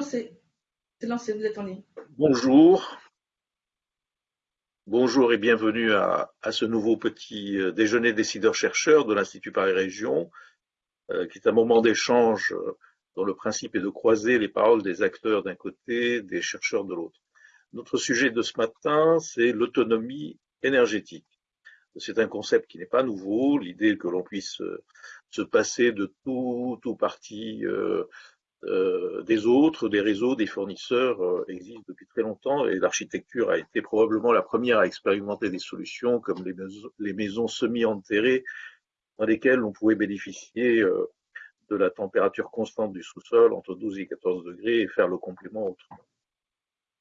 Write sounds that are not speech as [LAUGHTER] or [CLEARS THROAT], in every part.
C'est lancé, vous êtes en ligne. Bonjour. Bonjour et bienvenue à, ce nouveau petit euh, déjeuner décideurs-chercheurs de l'Institut Paris Région, euh, qui est un moment d'échange euh, dont le principe est de croiser les paroles des acteurs d'un côté, des chercheurs de l'autre. Notre sujet de ce matin, c'est l'autonomie énergétique. C'est un concept qui n'est pas nouveau, l'idée que l'on puisse se passer de tout, tout parti des autres, des réseaux, des fournisseurs euh, existent depuis très longtemps et l'architecture a été probablement la première à expérimenter des solutions comme les maisons, les maisons semi-enterrées dans lesquelles on pouvait bénéficier euh, de la température constante du sous-sol entre 12 et 14 degrés et faire le complément autrement.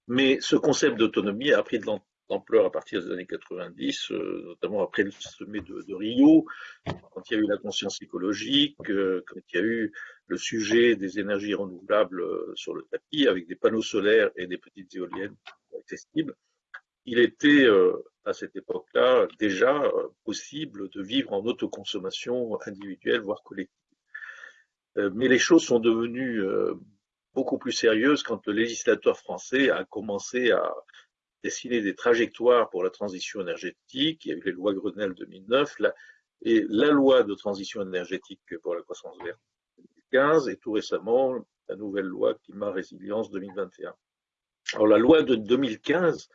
Mais ce concept d'autonomie a pris de d'ampleur à partir des années 90, euh, notamment après le sommet de, Rio, quand il y a eu la conscience écologique, euh, quand il y a eu le sujet des énergies renouvelables euh, sur le tapis, avec des panneaux solaires et des petites éoliennes accessibles. Il était à cette époque-là déjà possible de vivre en autoconsommation individuelle, voire collective. Mais les choses sont devenues beaucoup plus sérieuses quand le législateur français a commencé à dessiner des trajectoires pour la transition énergétique. Il y a eu les lois Grenelle 2009 et la loi de transition énergétique pour la croissance verte 2015 et tout récemment la nouvelle loi climat résilience 2021. Alors la loi de 2015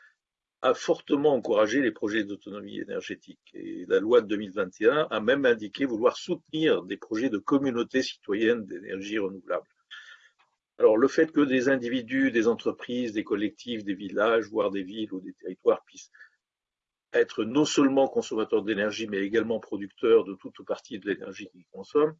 a fortement encouragé les projets d'autonomie énergétique et la loi de 2021 a même indiqué vouloir soutenir des projets de communautés citoyennes d'énergie renouvelable. Alors, le fait que des individus, des entreprises, des collectifs, des villages, voire des villes ou des territoires puissent être non seulement consommateurs d'énergie, mais également producteurs de toute partie de l'énergie qu'ils consomment,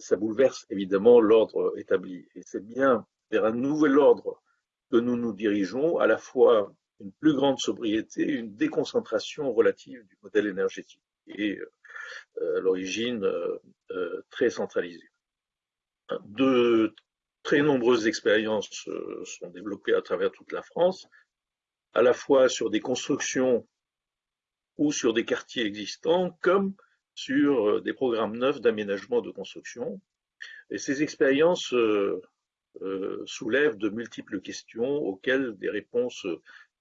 ça bouleverse évidemment l'ordre établi. Et c'est bien vers un nouvel ordre que nous nous dirigeons, à la fois une plus grande sobriété, une déconcentration relative du modèle énergétique, et euh, l'origine euh, euh, très centralisée. De très nombreuses expériences euh, sont développées à travers toute la France, à la fois sur des constructions ou sur des quartiers existants, comme sur euh, des programmes neufs d'aménagement de construction. Et ces expériences euh, soulèvent de multiples questions auxquelles des réponses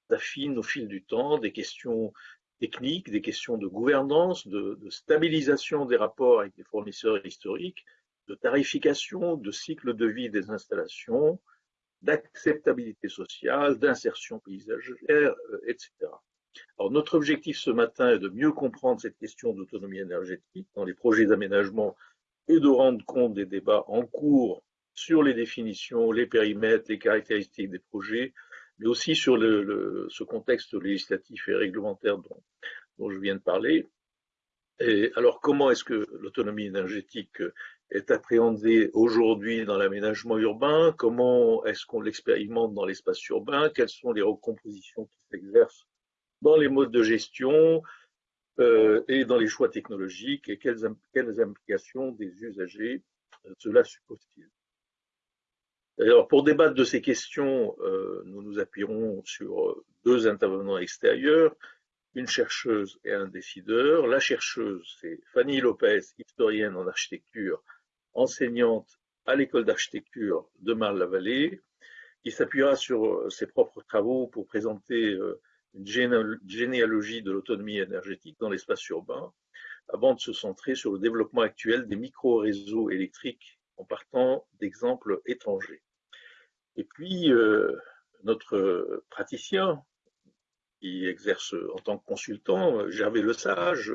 s'affinent au fil du temps, des questions techniques, des questions de gouvernance, de, de stabilisation des rapports avec les fournisseurs historiques, de tarification, de cycle de vie des installations, d'acceptabilité sociale, d'insertion paysagère, euh, etc. Alors, notre objectif ce matin est de mieux comprendre cette question d'autonomie énergétique dans les projets d'aménagement et de rendre compte des débats en cours sur les définitions, les périmètres, les caractéristiques des projets, mais aussi sur ce contexte législatif et réglementaire dont, dont je viens de parler. Et alors, comment est-ce que l'autonomie énergétique est appréhendé aujourd'hui dans l'aménagement urbain, comment est-ce qu'on l'expérimente dans l'espace urbain, quelles sont les recompositions qui s'exercent dans les modes de gestion euh, et dans les choix technologiques? Et quelles, quelles implications des usagers euh, cela suppose-t-il? Alors, pour débattre de ces questions, euh, nous nous appuierons sur deux intervenants extérieurs, une chercheuse et un décideur. La chercheuse, c'est Fanny Lopez, historienne en architecture enseignante à l'école d'architecture de Marne-la-Vallée, qui s'appuiera sur euh, ses propres travaux pour présenter euh, une généalogie de l'autonomie énergétique dans l'espace urbain, avant de se centrer sur le développement actuel des micro-réseaux électriques en partant d'exemples étrangers. Et puis, euh, notre praticien, qui exerce en tant que consultant, Gervais Le Sage,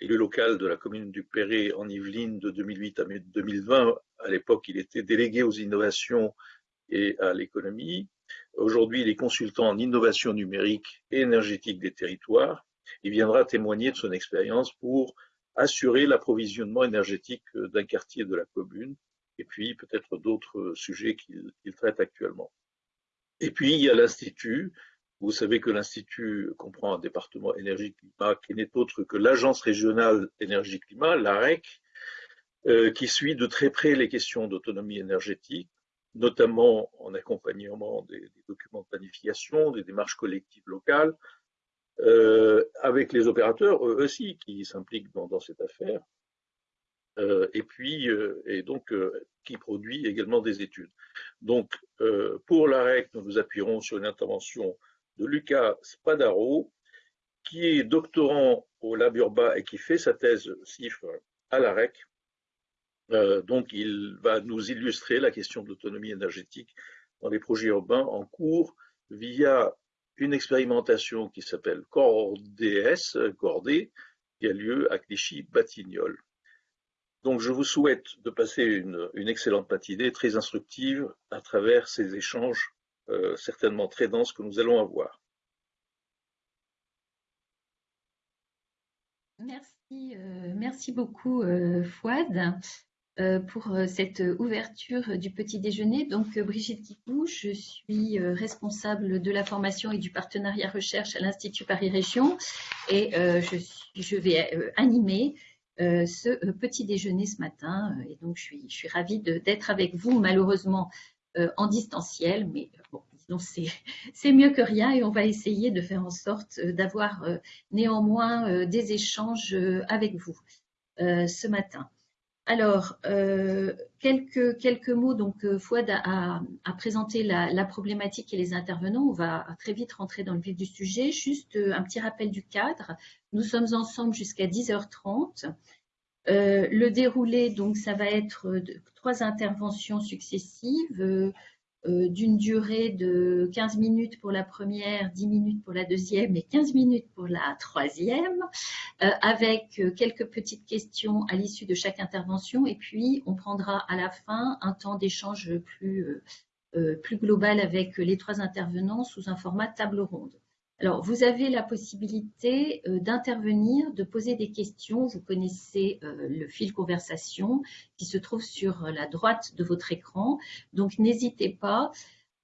élu local de la commune du Perret en Yvelines de 2008 à 2020. À l'époque, il était délégué aux innovations et à l'économie. Aujourd'hui, il est consultant en innovation numérique et énergétique des territoires. Il viendra témoigner de son expérience pour assurer l'approvisionnement énergétique d'un quartier de la commune et puis peut-être d'autres sujets qu'il traite actuellement. Et puis, il y a l'Institut, vous savez que l'Institut comprend un département énergie-climat qui n'est autre que l'Agence régionale énergie-climat, l'AREC, euh, qui suit de très près les questions d'autonomie énergétique, notamment en accompagnement des, documents de planification, des démarches collectives locales, euh, avec les opérateurs eux aussi qui s'impliquent dans, cette affaire. et puis et donc qui produit également des études. Donc pour l'AREC, nous nous appuierons sur une intervention de Lucas Spadaro, qui est doctorant au Lab Urba et qui fait sa thèse CIFRE à l'AREC. Euh, donc, il va nous illustrer la question de l'autonomie énergétique dans les projets urbains en cours via une expérimentation qui s'appelle CORDS, Cordé, qui a lieu à Clichy-Batignolles. Donc, je vous souhaite de passer une, excellente matinée très instructive à travers ces échanges euh, certainement très denses que nous allons avoir. Merci, euh, beaucoup Fouad. Euh, pour euh, cette ouverture du petit déjeuner. Donc, euh, Brigitte Kikou, je suis responsable de la formation et du partenariat recherche à l'Institut Paris Région et je, vais animer ce petit déjeuner ce matin. Et donc, je suis ravie d'être avec vous, malheureusement en distanciel, mais bon, [LAUGHS] c'est mieux que rien et on va essayer de faire en sorte d'avoir néanmoins des échanges avec vous ce matin. Alors, euh, quelques, mots. Donc, euh, Fouad a, présenté la, problématique et les intervenants. On va très vite rentrer dans le vif du sujet. Juste euh, un petit rappel du cadre. Nous sommes ensemble jusqu'à 10h30. Le déroulé, donc, ça va être trois interventions successives euh, d'une durée de 15 minutes pour la première, 10 minutes pour la deuxième et 15 minutes pour la troisième, euh, avec euh, quelques petites questions à l'issue de chaque intervention. Et puis, on prendra à la fin un temps d'échange plus, plus global avec les trois intervenants sous un format table ronde. Alors, vous avez la possibilité euh, d'intervenir, de poser des questions. Vous connaissez euh, le fil conversation qui se trouve sur la droite de votre écran. Donc, n'hésitez pas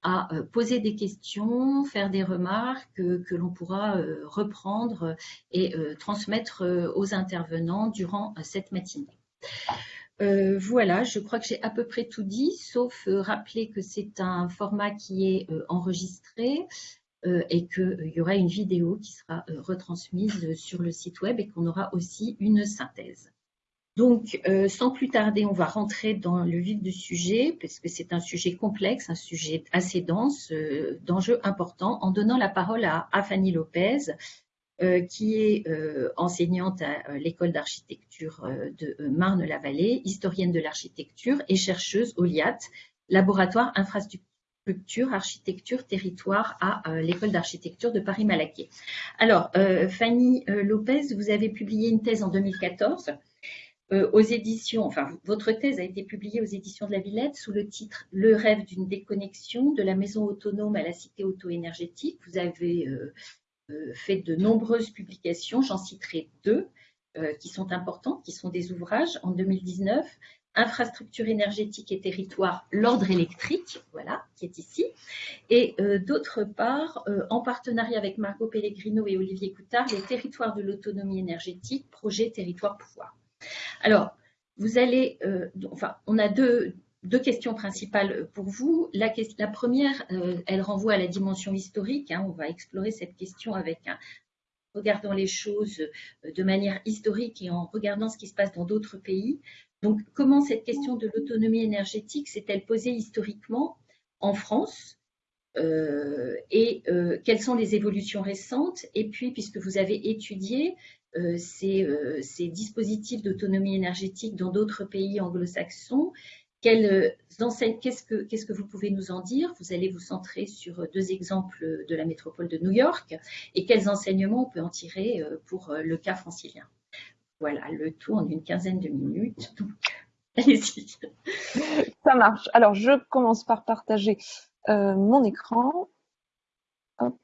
à euh, poser des questions, faire des remarques que, l'on pourra reprendre et transmettre aux intervenants durant cette matinée. voilà, je crois que j'ai à peu près tout dit, sauf rappeler que c'est un format qui est enregistré. Euh, et qu'il euh, y aura une vidéo qui sera euh, retransmise sur le site web et qu'on aura aussi une synthèse. Donc, sans plus tarder, on va rentrer dans le vif du sujet, parce que c'est un sujet complexe, un sujet assez dense, d'enjeux importants, en donnant la parole à, Fanny Lopez, qui est enseignante à l'école d'architecture de Marne-la-Vallée, historienne de l'architecture et chercheuse au LIAT, laboratoire infrastructure architecture, territoire à euh, l'école d'architecture de Paris-Malaquais. Alors, euh, Fanny euh, Lopez, vous avez publié une thèse en 2014 aux éditions, enfin, votre thèse a été publiée aux éditions de la Villette sous le titre Le rêve d'une déconnexion de la maison autonome à la cité auto-énergétique. Vous avez fait de nombreuses publications, j'en citerai deux qui sont importantes, qui sont des ouvrages en 2019 infrastructure énergétique et territoire, l'ordre électrique, voilà, qui est ici. Et euh, d'autre part, euh, en partenariat avec Margot Pellegrino et Olivier Coutard, les territoires de l'autonomie énergétique, projet territoire pouvoir. Alors, vous allez, euh, enfin, on a deux, questions principales pour vous. La, la première, elle renvoie à la dimension historique. Hein. on va explorer cette question avec un, regardant les choses de manière historique et en regardant ce qui se passe dans d'autres pays. Donc, comment cette question de l'autonomie énergétique s'est-elle posée historiquement en France euh, et euh, quelles sont les évolutions récentes? Et puis, puisque vous avez étudié euh, ces, dispositifs d'autonomie énergétique dans d'autres pays anglo-saxons, qu'est-ce que, qu'est-ce que vous pouvez nous en dire? Vous allez vous centrer sur deux exemples de la métropole de New York et quels enseignements on peut en tirer pour le cas francilien voilà, le tout en une quinzaine de minutes. Donc, [LAUGHS] allez-y. Ça marche. Alors, je commence par partager euh, mon écran. Hop.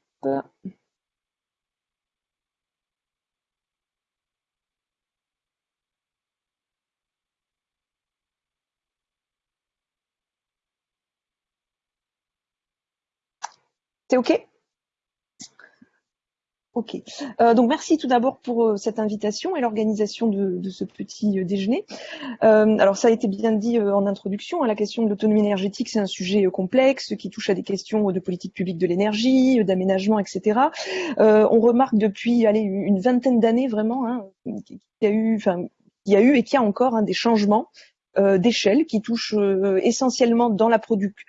C'est OK? Ok. Euh, donc merci tout d'abord pour euh, cette invitation et l'organisation de, ce petit euh, déjeuner. alors ça a été bien dit en introduction, hein, la question de l'autonomie énergétique, c'est un sujet complexe qui touche à des questions de politique publique de l'énergie, d'aménagement, etc. on remarque depuis allez, une vingtaine d'années vraiment hein, qu'il y a eu, enfin, qu'il y a eu et qu'il y a encore hein, des changements d'échelle qui touchent essentiellement dans la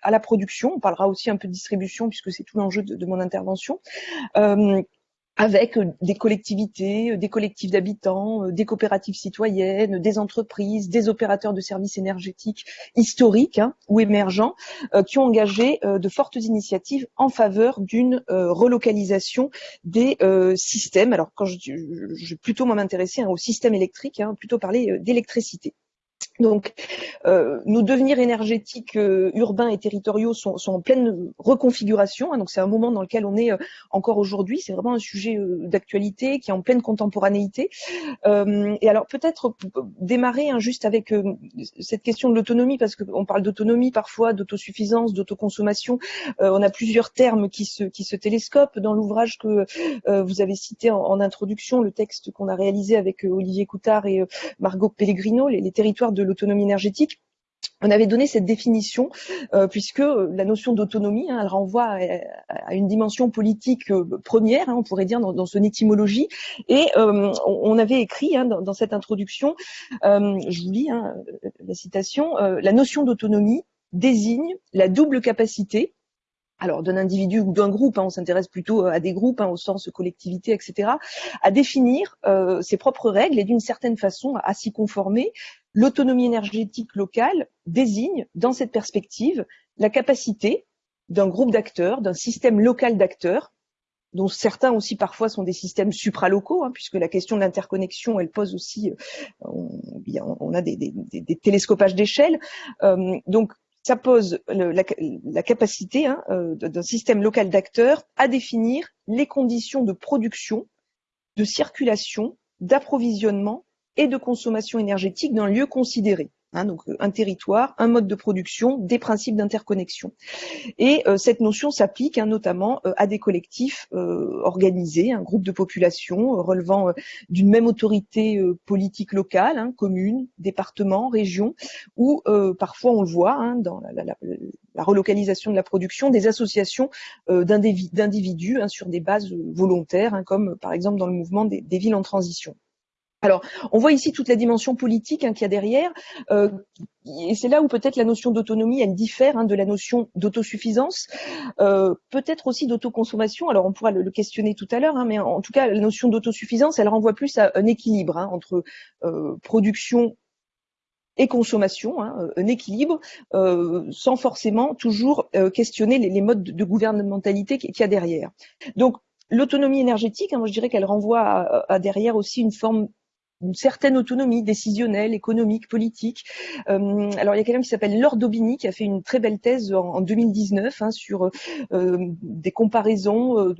à la production. On parlera aussi un peu de distribution puisque c'est tout l'enjeu de, de, mon intervention avec euh, des collectivités, euh, des collectifs d'habitants, euh, des coopératives citoyennes, des entreprises, des opérateurs de services énergétiques historiques hein, ou émergents, qui ont engagé de fortes initiatives en faveur d'une relocalisation des systèmes. Alors quand je, je, vais plutôt m'intéresser hein, au système électrique, hein, plutôt parler d'électricité. Donc, euh, nos devenirs énergétiques euh, urbains et territoriaux sont, en pleine reconfiguration. Hein, donc, c'est un moment dans lequel on est euh, encore aujourd'hui. C'est vraiment un sujet d'actualité qui est en pleine contemporanéité. et alors, peut-être démarrer hein, juste avec cette question de l'autonomie, parce qu'on parle d'autonomie parfois, d'autosuffisance, d'autoconsommation. on a plusieurs termes qui se, qui se télescopent dans l'ouvrage que vous avez cité en, en, introduction, le texte qu'on a réalisé avec Olivier Coutard et Margot Pellegrino, les, les territoires de l'autonomie énergétique, on avait donné cette définition euh, puisque la notion d'autonomie, hein, elle renvoie à, une dimension politique euh, première, hein, on pourrait dire dans, son étymologie, et euh, on, avait écrit hein, dans, cette introduction, je vous lis la citation, la notion d'autonomie désigne la double capacité alors d'un individu ou d'un groupe, on s'intéresse plutôt à des groupes au sens collectivité, etc., à définir ses propres règles et d'une certaine façon à s'y conformer L'autonomie énergétique locale désigne, dans cette perspective, la capacité d'un groupe d'acteurs, d'un système local d'acteurs, dont certains aussi parfois sont des systèmes supralocaux, hein, puisque la question de l'interconnexion, elle pose aussi, euh, on, a des, télescopages d'échelle. Euh, donc, ça pose la, capacité hein, euh, d'un système local d'acteurs à définir les conditions de production, de circulation, d'approvisionnement et de consommation énergétique d'un lieu considéré. Hein, donc un territoire, un mode de production, des principes d'interconnexion. Et euh, cette notion s'applique hein, notamment euh, à des collectifs euh, organisés, un groupe de population relevant d'une même autorité politique locale, hein, commune, département, région, ou parfois on le voit hein, dans la, relocalisation de la production, des associations d'individus sur des bases volontaires, comme par exemple dans le mouvement des villes en transition. Alors, on voit ici toute la dimension politique hein, qu'il y a derrière, euh, et c'est là où peut-être la notion d'autonomie, elle diffère hein, de la notion d'autosuffisance, euh, peut-être aussi d'autoconsommation. Alors, on pourra le, questionner tout à l'heure, hein, mais en, tout cas, la notion d'autosuffisance, elle renvoie plus à un équilibre entre euh, production et consommation, un équilibre, sans forcément toujours questionner les, modes de, gouvernementalité qu'il y a derrière. Donc, l'autonomie énergétique, moi je dirais qu'elle renvoie à, derrière aussi une forme une certaine autonomie décisionnelle, économique, politique. Euh, alors il y a quelqu'un qui s'appelle Laure Daubigny qui a fait une très belle thèse en, 2019 hein, sur euh, des comparaisons euh,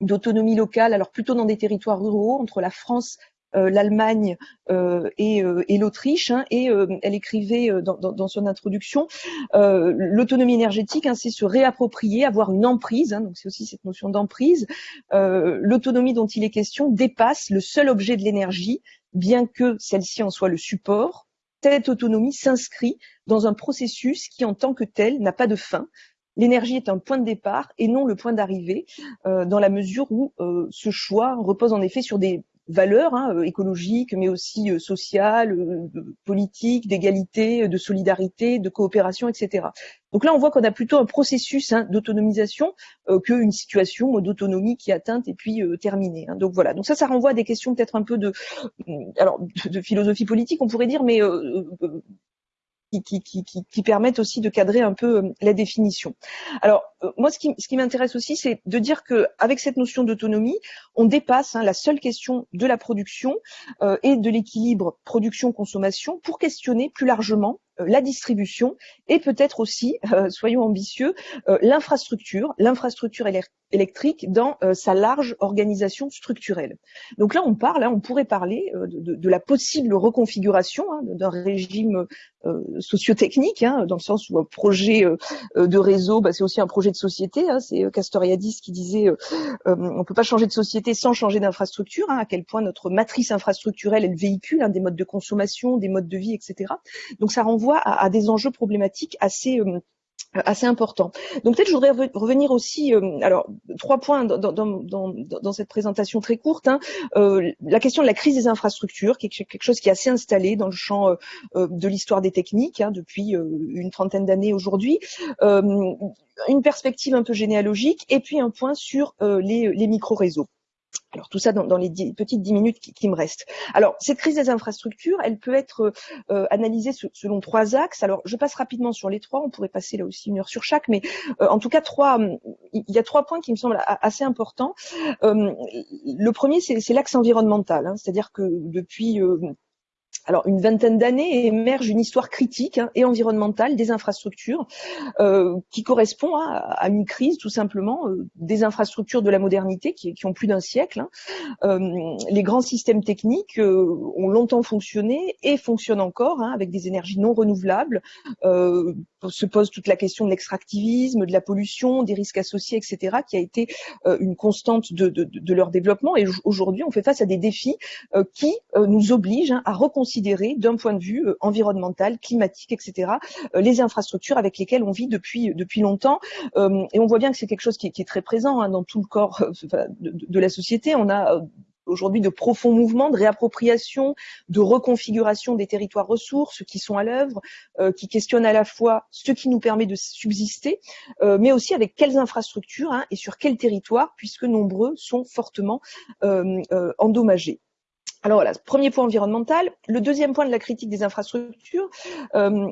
d'autonomie locale, alors plutôt dans des territoires ruraux, entre la France l'Allemagne euh, et, euh, et l'Autriche. Hein, et elle écrivait dans, dans, dans, son introduction, l'autonomie énergétique, hein, c'est se réapproprier, avoir une emprise. Hein, donc c'est aussi cette notion d'emprise. L'autonomie dont il est question dépasse le seul objet de l'énergie, bien que celle-ci en soit le support. Cette autonomie s'inscrit dans un processus qui, en tant que tel, n'a pas de fin. L'énergie est un point de départ et non le point d'arrivée, euh, dans la mesure où euh, ce choix repose en effet sur des valeurs hein, euh, écologiques, mais aussi euh, sociales, euh, politiques, d'égalité, de solidarité, de coopération, etc. Donc là, on voit qu'on a plutôt un processus hein, d'autonomisation qu'une situation d'autonomie qui est atteinte et puis terminée. Hein. Donc voilà. Donc ça, ça renvoie à des questions peut-être un peu de, alors de, philosophie politique, on pourrait dire, mais qui, qui, qui, qui, permettent aussi de cadrer un peu euh, la définition. Alors, euh, moi, ce qui, m'intéresse aussi, c'est de dire que avec cette notion d'autonomie, on dépasse hein, la seule question de la production euh, et de l'équilibre production-consommation pour questionner plus largement euh, la distribution et peut-être aussi, euh, soyons ambitieux, euh, l'infrastructure, l'infrastructure électrique dans sa large organisation structurelle. Donc là, on parle, hein, on pourrait parler de, la possible reconfiguration hein, d'un régime sociotechnique, dans le sens où un projet de réseau, bah, c'est aussi un projet de société. c'est Castoriadis qui disait on ne peut pas changer de société sans changer d'infrastructure. à quel point notre matrice infrastructurelle est le véhicule des modes de consommation, des modes de vie, etc. Donc ça renvoie à, des enjeux problématiques assez euh, assez important. Donc peut-être je voudrais revenir aussi, euh, alors trois points dans, cette présentation très courte. Hein. Euh, la question de la crise des infrastructures, qui est quelque chose qui est assez installé dans le champ euh, de l'histoire des techniques hein, depuis une trentaine d'années aujourd'hui. une perspective un peu généalogique et puis un point sur les, les micro-réseaux. Alors tout ça dans, les petites dix minutes qui, me restent. Alors cette crise des infrastructures, elle peut être euh, analysée selon trois axes. Alors je passe rapidement sur les trois. On pourrait passer là aussi une heure sur chaque, mais euh, en tout cas trois. Il y a trois points qui me semblent assez importants. Euh, le premier, c'est l'axe environnemental, hein. c'est-à-dire que depuis alors une vingtaine d'années émerge une histoire critique hein, et environnementale des infrastructures euh, qui correspond hein, à, une crise tout simplement euh, des infrastructures de la modernité qui, ont plus d'un siècle. Hein. Euh, les grands systèmes techniques ont longtemps fonctionné et fonctionnent encore avec des énergies non renouvelables. Se pose toute la question de l'extractivisme, de la pollution, des risques associés, etc., qui a été une constante de, de leur développement. Et aujourd'hui, on fait face à des défis qui nous obligent à reconsidérer d'un point de vue euh, environnemental, climatique, etc. Euh, les infrastructures avec lesquelles on vit depuis depuis longtemps. Euh, et on voit bien que c'est quelque chose qui est, très présent hein, dans tout le corps de, la société. On a aujourd'hui de profonds mouvements de réappropriation, de reconfiguration des territoires ressources qui sont à l'œuvre, qui questionnent à la fois ce qui nous permet de subsister, mais aussi avec quelles infrastructures hein, et sur quel territoire, puisque nombreux sont fortement endommagés. Alors voilà, premier point environnemental. Le deuxième point de la critique des infrastructures, euh,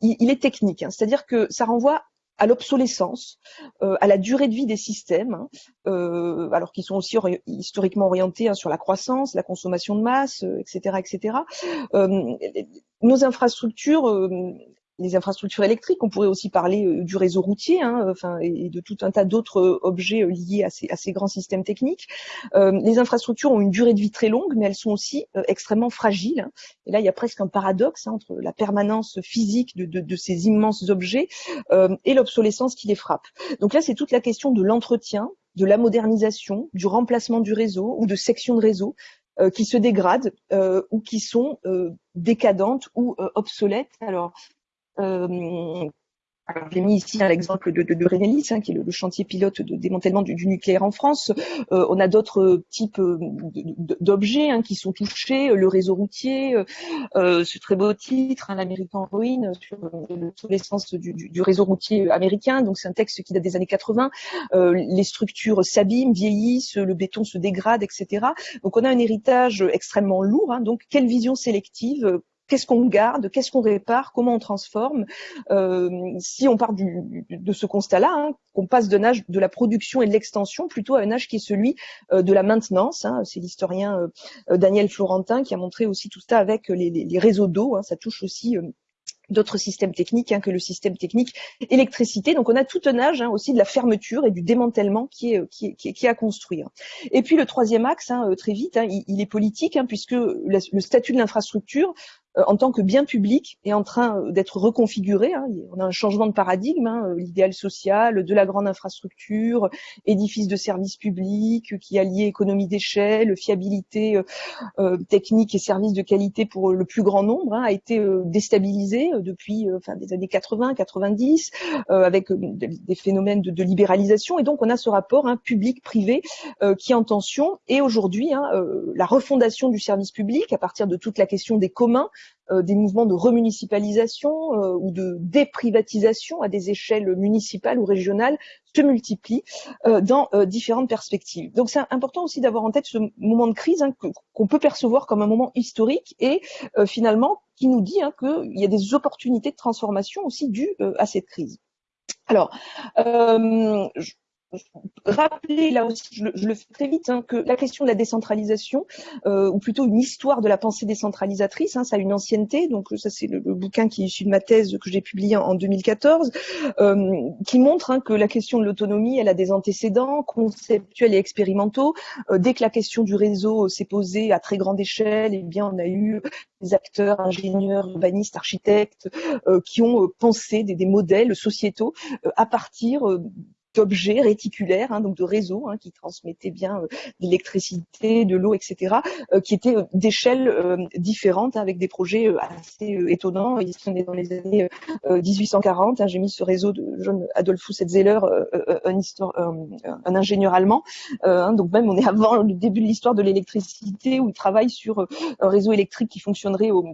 il, est technique, hein. c'est-à-dire que ça renvoie à l'obsolescence, euh, à la durée de vie des systèmes, hein. euh, alors qu'ils sont aussi historiquement orientés hein, sur la croissance, la consommation de masse, etc., etc. nos infrastructures les infrastructures électriques. On pourrait aussi parler euh, du réseau routier, hein, enfin, et de tout un tas d'autres euh, objets euh, liés à ces, à ces, grands systèmes techniques. les infrastructures ont une durée de vie très longue, mais elles sont aussi extrêmement fragiles. Hein. Et là, il y a presque un paradoxe hein, entre la permanence physique de, de, de ces immenses objets et l'obsolescence qui les frappe. Donc là, c'est toute la question de l'entretien, de la modernisation, du remplacement du réseau ou de sections de réseau qui se dégradent ou qui sont décadentes ou obsolètes. Alors, euh, alors, j'ai mis ici un exemple de, de, de hein, qui est le, chantier pilote de démantèlement du, nucléaire en France. Euh, on a d'autres types euh, d'objets hein, qui sont touchés, le réseau routier, euh, ce très beau titre, hein, l'Américain ruine sur l'obsolescence du, du, du, réseau routier américain. Donc, c'est un texte qui date des années 80. les structures s'abîment, vieillissent, le béton se dégrade, etc. Donc, on a un héritage extrêmement lourd. Hein. donc, quelle vision sélective qu'est-ce qu'on garde, qu'est-ce qu'on répare, comment on transforme? Euh, si on part du, de ce constat-là, hein, qu'on passe d'un âge de la production et de l'extension plutôt à un âge qui est celui euh, de la maintenance. Hein. C'est l'historien euh, Daniel Florentin qui a montré aussi tout ça avec les, les, les réseaux d'eau. Hein. Ça touche aussi d'autres systèmes techniques hein, que le système technique électricité. Donc on a tout un âge hein, aussi de la fermeture et du démantèlement qui est, qui est, qui est, à construire. Et puis le troisième axe, hein, très vite, il, il, est politique puisque le statut de l'infrastructure euh, en tant que bien public est en train euh, d'être reconfiguré. Hein. On a un changement de paradigme, hein, euh, l'idéal social de la grande infrastructure, édifice de services publics qui allie économie d'échelle, fiabilité technique et services de qualité pour le plus grand nombre, hein, a été déstabilisé depuis enfin, des années 80, 90, avec des phénomènes de, libéralisation. Et donc on a ce rapport hein, public-privé qui est en tension. Et aujourd'hui, hein, la refondation du service public à partir de toute la question des communs euh, des mouvements de remunicipalisation euh, ou de déprivatisation à des échelles municipales ou régionales se multiplient euh, dans différentes perspectives. Donc c'est important aussi d'avoir en tête ce moment de crise hein, qu'on peut percevoir comme un moment historique et finalement qui nous dit hein, qu'il y a des opportunités de transformation aussi dues à cette crise. Alors, rappeler là aussi, je le, fais très vite, hein, que la question de la décentralisation, euh, ou plutôt une histoire de la pensée décentralisatrice, hein, ça a une ancienneté, donc ça c'est le, bouquin qui est issu de ma thèse que j'ai publié en, 2014, euh, qui montre hein, que la question de l'autonomie, elle a des antécédents conceptuels et expérimentaux. Euh, dès que la question du réseau s'est posée à très grande échelle, eh bien on a eu des acteurs, ingénieurs, urbanistes, architectes, qui ont pensé des, des modèles sociétaux à partir d'objets réticulaires, hein, donc de réseaux hein, qui transmettaient bien euh, l'électricité, de l'eau, etc., euh, qui étaient d'échelles différentes avec des projets assez étonnants. Ici, on est dans les années 1840. J'ai mis ce réseau de John Adolphus Etzeler, un, un, ingénieur allemand. donc même, on est [LAUGHS] avant le début de l'histoire de l'électricité où il travaille sur un réseau électrique qui fonctionnerait au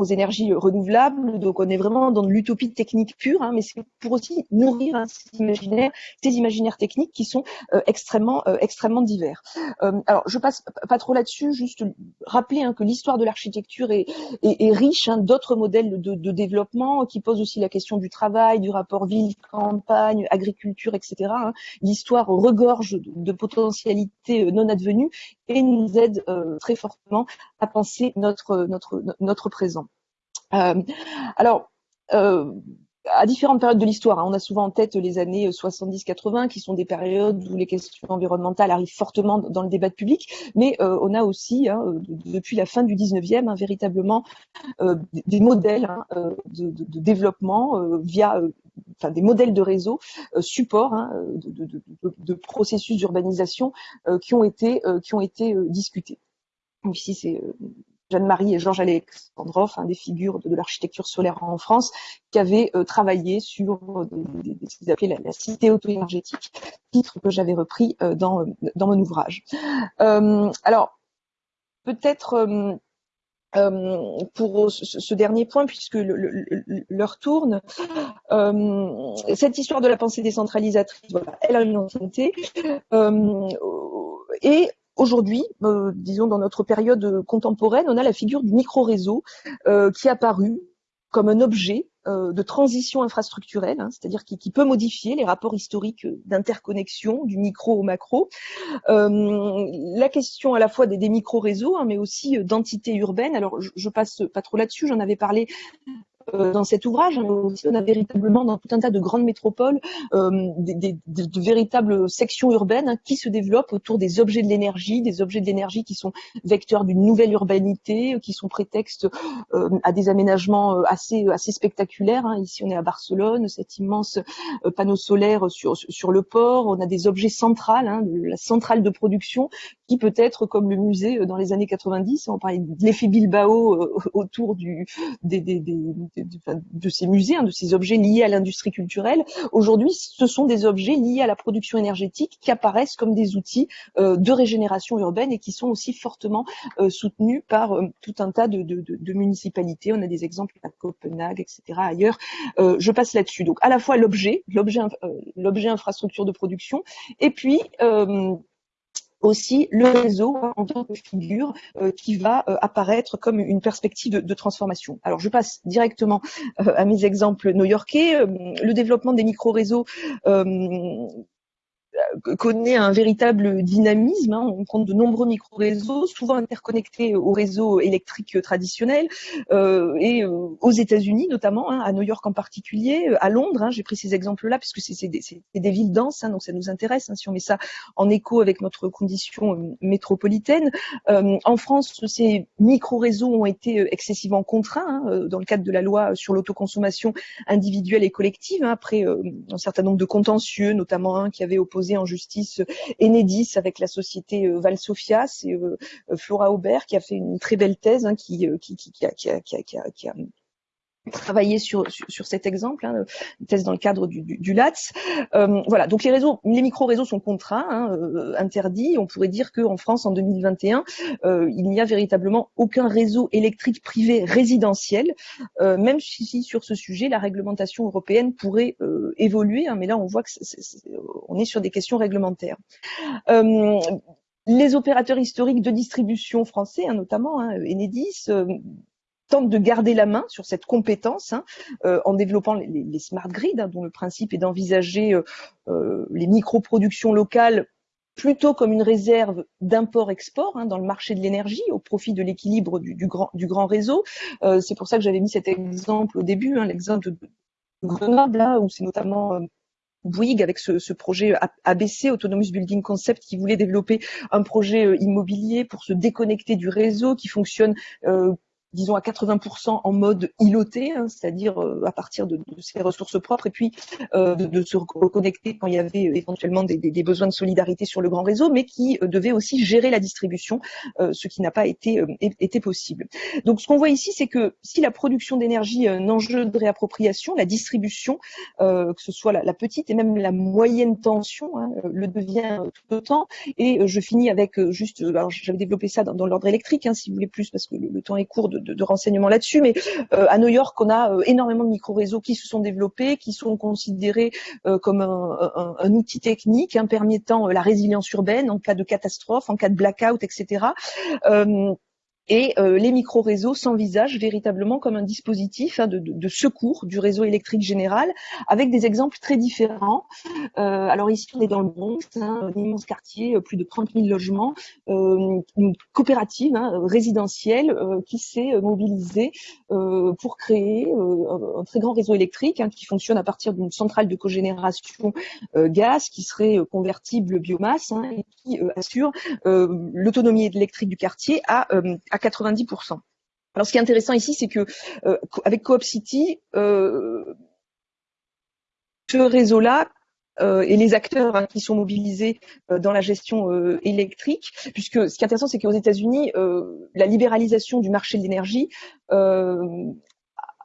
aux énergies renouvelables. Donc on est vraiment dans de l'utopie technique pure, hein, mais c'est pour aussi nourrir un imaginaire, ces imaginaires techniques qui sont euh, extrêmement euh, extrêmement divers. Euh, alors je passe pas trop là-dessus, juste rappeler hein, que l'histoire de l'architecture est, est, est, riche hein, d'autres modèles de, de, développement qui posent aussi la question du travail, du rapport ville-campagne, agriculture, etc. Hein. L'histoire regorge de, potentialités non advenues et nous aide très fortement à penser notre notre notre présent. Euh, alors, euh, à différentes périodes de l'histoire. Hein, on a souvent en tête les années 70-80, qui sont des périodes où les questions environnementales arrivent fortement dans le débat public, mais euh, on a aussi, hein, depuis la fin du 19e, hein, véritablement des modèles de, développement via enfin, des modèles de réseau, support de, processus d'urbanisation qui ont été, qui ont été discutés. ici, c'est Jeanne-Marie et Georges Alexandrov, des figures de, l'architecture solaire en France, qui avaient euh, travaillé sur euh, ce qu'ils appelaient la, cité auto-énergétique, titre que j'avais repris euh, dans, mon ouvrage. alors, peut-être pour ce, dernier point, puisque l'heure tourne, cette histoire de la pensée décentralisatrice, elle a une ancienneté. et Aujourd'hui, euh, disons dans notre période contemporaine, on a la figure du micro-réseau euh, qui est apparu comme un objet euh, de transition infrastructurelle, hein, c'est-à-dire qui, peut modifier les rapports historiques d'interconnexion du micro au macro. la question à la fois des, micro-réseaux, hein, mais aussi d'entités urbaines. Alors, je, je passe pas trop là-dessus, j'en avais parlé euh, dans cet ouvrage. on a véritablement dans tout un tas de grandes métropoles euh, des, de véritables sections urbaines hein, qui se développent autour des objets de l'énergie, des objets de l'énergie qui sont vecteurs d'une nouvelle urbanité, qui sont prétextes euh, à des aménagements assez assez spectaculaires. Hein. Ici, on est à Barcelone, cet immense panneau solaire sur sur le port. On a des objets centrales, hein, la centrale de production qui peut être comme le musée dans les années 90. On parlait de l'effet Bilbao autour du des, des, des de, ces musées, hein, de ces objets liés à l'industrie culturelle. Aujourd'hui, ce sont des objets liés à la production énergétique qui apparaissent comme des outils euh, de régénération urbaine et qui sont aussi fortement euh, soutenus par euh, tout un tas de, municipalités. On a des exemples à Copenhague, etc. Ailleurs, je passe là-dessus. Donc à la fois l'objet, l'objet infrastructure de production, et puis aussi le réseau en tant que figure euh, qui va euh, apparaître comme une perspective de, transformation. Alors je passe directement euh, à mes exemples new-yorkais. le développement des micro-réseaux connaît un véritable dynamisme. Hein. On compte de nombreux micro-réseaux, souvent interconnectés au réseau électrique traditionnel, euh, et euh, aux États-Unis notamment, hein, à New York en particulier, euh, à Londres. Hein, J'ai pris ces exemples-là puisque c'est des, villes denses, donc ça nous intéresse. Si on met ça en écho avec notre condition euh, métropolitaine, en France, ces micro-réseaux ont été excessivement contraints dans le cadre de la loi sur l'autoconsommation individuelle et collective, après un certain nombre de contentieux, notamment un qui avait opposé en justice Enedis avec la société euh, Valsofia. C'est euh, Flora Aubert qui a fait une très belle thèse hein, qui, euh, qui, qui a travailler sur, sur, cet exemple, hein, dans le cadre du, du, LATS. Euh, voilà, donc les réseaux, les micro-réseaux sont contraints, hein, euh, interdits. On pourrait dire qu'en France, en 2021, euh, il n'y a véritablement aucun réseau électrique privé résidentiel, même si, sur ce sujet, la réglementation européenne pourrait évoluer. Hein, mais là, on voit que on est sur des questions réglementaires les opérateurs historiques de distribution français, hein, notamment hein, Enedis, tente de garder la main sur cette compétence hein, euh, en développant les, smart grids, hein, dont le principe est d'envisager euh, euh, les micro-productions locales plutôt comme une réserve d'import-export hein, dans le marché de l'énergie au profit de l'équilibre du, grand, réseau. c'est pour ça que j'avais mis cet exemple au début, l'exemple de Grenoble, où c'est notamment Bouygues avec ce, projet ABC, Autonomous Building Concept, qui voulait développer un projet immobilier pour se déconnecter du réseau, qui fonctionne disons à 80% en mode îloté, hein, c'est-à-dire euh, à partir de, de, ses ressources propres, et puis euh, de, de, se reconnecter quand il y avait euh, éventuellement des, des, des, besoins de solidarité sur le grand réseau, mais qui euh, devait aussi gérer la distribution, euh, ce qui n'a pas été, été possible. Donc ce qu'on voit ici, c'est que si la production d'énergie est un enjeu de réappropriation, la distribution, que ce soit la, la, petite et même la moyenne tension, hein, le devient tout autant. Et je finis avec juste, alors j'avais développé ça dans, dans l'ordre électrique, hein, si vous voulez plus, parce que le, le temps est court de de, de renseignements là-dessus, mais euh, à New York, on a euh, énormément de micro-réseaux qui se sont développés, qui sont considérés euh, comme un, un, un, outil technique hein, permettant la résilience urbaine en cas de catastrophe, en cas de blackout, etc et euh, les micro-réseaux s'envisagent véritablement comme un dispositif hein, de, de, secours du réseau électrique général, avec des exemples très différents. Euh, alors ici, on est dans le Bronx, hein, un immense quartier, euh, plus de 30 000 logements, euh, une coopérative hein, résidentielle euh, qui s'est mobilisée euh, pour créer un, un, très grand réseau électrique hein, qui fonctionne à partir d'une centrale de cogénération gaz qui serait convertible biomasse hein, et qui assure l'autonomie électrique du quartier à, à 90%. Alors ce qui est intéressant ici, c'est que euh, avec Coop City, euh, ce réseau-là euh, et les acteurs hein, qui sont mobilisés euh, dans la gestion euh, électrique, puisque ce qui est intéressant, c'est qu'aux États-Unis, la libéralisation du marché de l'énergie, la,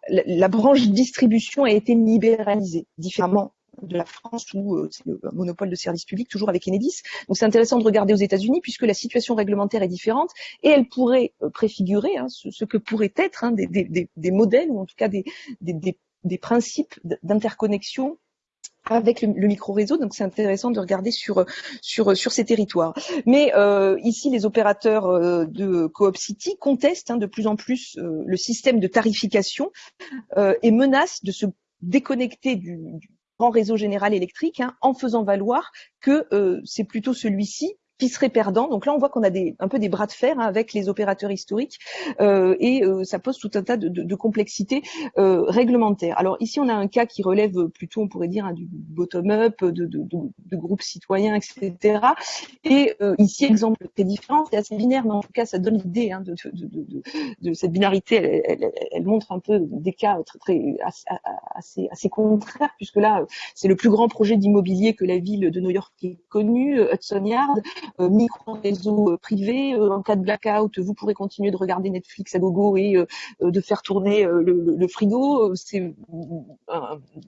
la branche distribution a été libéralisée différemment de la France où euh, c'est le monopole de service public, toujours avec Enedis. Donc c'est intéressant de regarder aux États-Unis puisque la situation réglementaire est différente et elle pourrait euh, préfigurer hein, ce, que pourraient être hein, des, des, des, modèles ou en tout cas des, des principes d'interconnexion avec le, micro-réseau, donc c'est intéressant de regarder sur, sur, sur ces territoires. Mais euh, ici, les opérateurs euh, de Coop City contestent hein, de plus en plus euh, le système de tarification euh, et menacent de se déconnecter du, du, grand réseau général électrique hein, en faisant valoir que euh, c'est plutôt celui-ci qui serait perdant. Donc là, on voit qu'on a des, un peu des bras de fer hein, avec les opérateurs historiques euh, et euh, ça pose tout un tas de, de, de complexités euh, réglementaires. Alors ici, on a un cas qui relève plutôt, on pourrait dire, hein, du bottom-up, de, de, groupes citoyens, etc. Et euh, ici, exemple très différent, c'est assez binaire, mais en tout cas, ça donne l'idée hein, de, cette binarité. Elle, elle, elle, montre un peu des cas très, très assez, assez, contraires, puisque là, c'est le plus grand projet d'immobilier que la ville de New York ait connu, Hudson Yard. Euh, micro-réseau euh, privé. Euh, en cas de blackout, vous pourrez continuer de regarder Netflix à gogo et de faire tourner le, le frigo. C'est,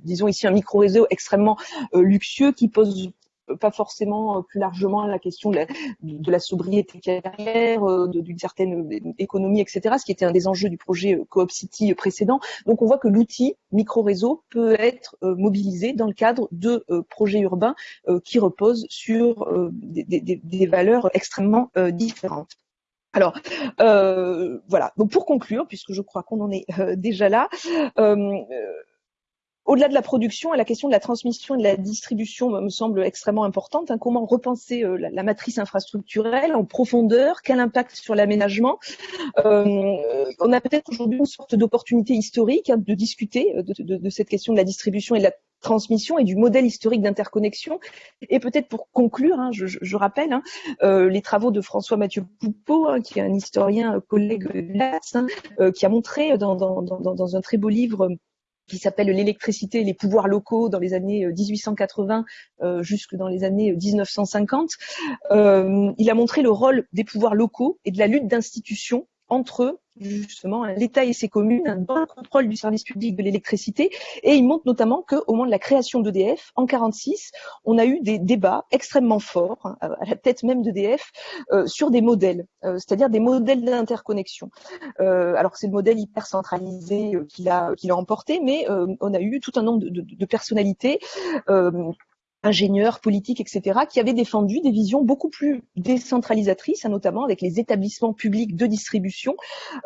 disons ici, un micro-réseau extrêmement luxueux qui pose pas forcément euh, plus largement la question de la, de la sobriété carrière, euh, d'une certaine euh, économie, etc., ce qui était un des enjeux du projet Coop City précédent. Donc on voit que l'outil micro-réseau peut être mobilisé dans le cadre de projets urbains qui reposent sur des, des, des, valeurs extrêmement différentes. Alors euh, voilà. Donc pour conclure, puisque je crois qu'on en est euh, déjà là, euh, au-delà de la production, la question de la transmission et de la distribution me semble extrêmement importante. Hein. Comment repenser euh, la, matrice infrastructurelle en profondeur? Quel impact sur l'aménagement? Euh, On a peut-être aujourd'hui une sorte d'opportunité historique hein, de discuter euh, de, cette question de la distribution et de la transmission et du modèle historique d'interconnexion. Et peut-être pour conclure, hein, je, rappelle les travaux de François Mathieu Poupeau, qui est un historien collègue de l'AS, qui a montré dans, un très beau livre qui s'appelle L'électricité et les pouvoirs locaux dans les années 1880 euh, euh, jusque dans les années 1950. Euh, il a montré le rôle des pouvoirs locaux et de la lutte d'institutions entre justement l'État et ses communes dans le contrôle du service public de l'électricité. Et il montre notamment qu'au moment de la création d'EDF, en 46, on a eu des débats extrêmement forts, hein, à la tête même d'EDF, euh, sur des modèles, euh, c'est-à-dire des modèles d'interconnexion. Euh, alors c'est le modèle hyper centralisé euh, qu'il a, qu'il a emporté, mais on a eu tout un nombre de personnalités ingénieurs, politiques, etc., qui avaient défendu des visions beaucoup plus décentralisatrices, hein, notamment avec les établissements publics de distribution,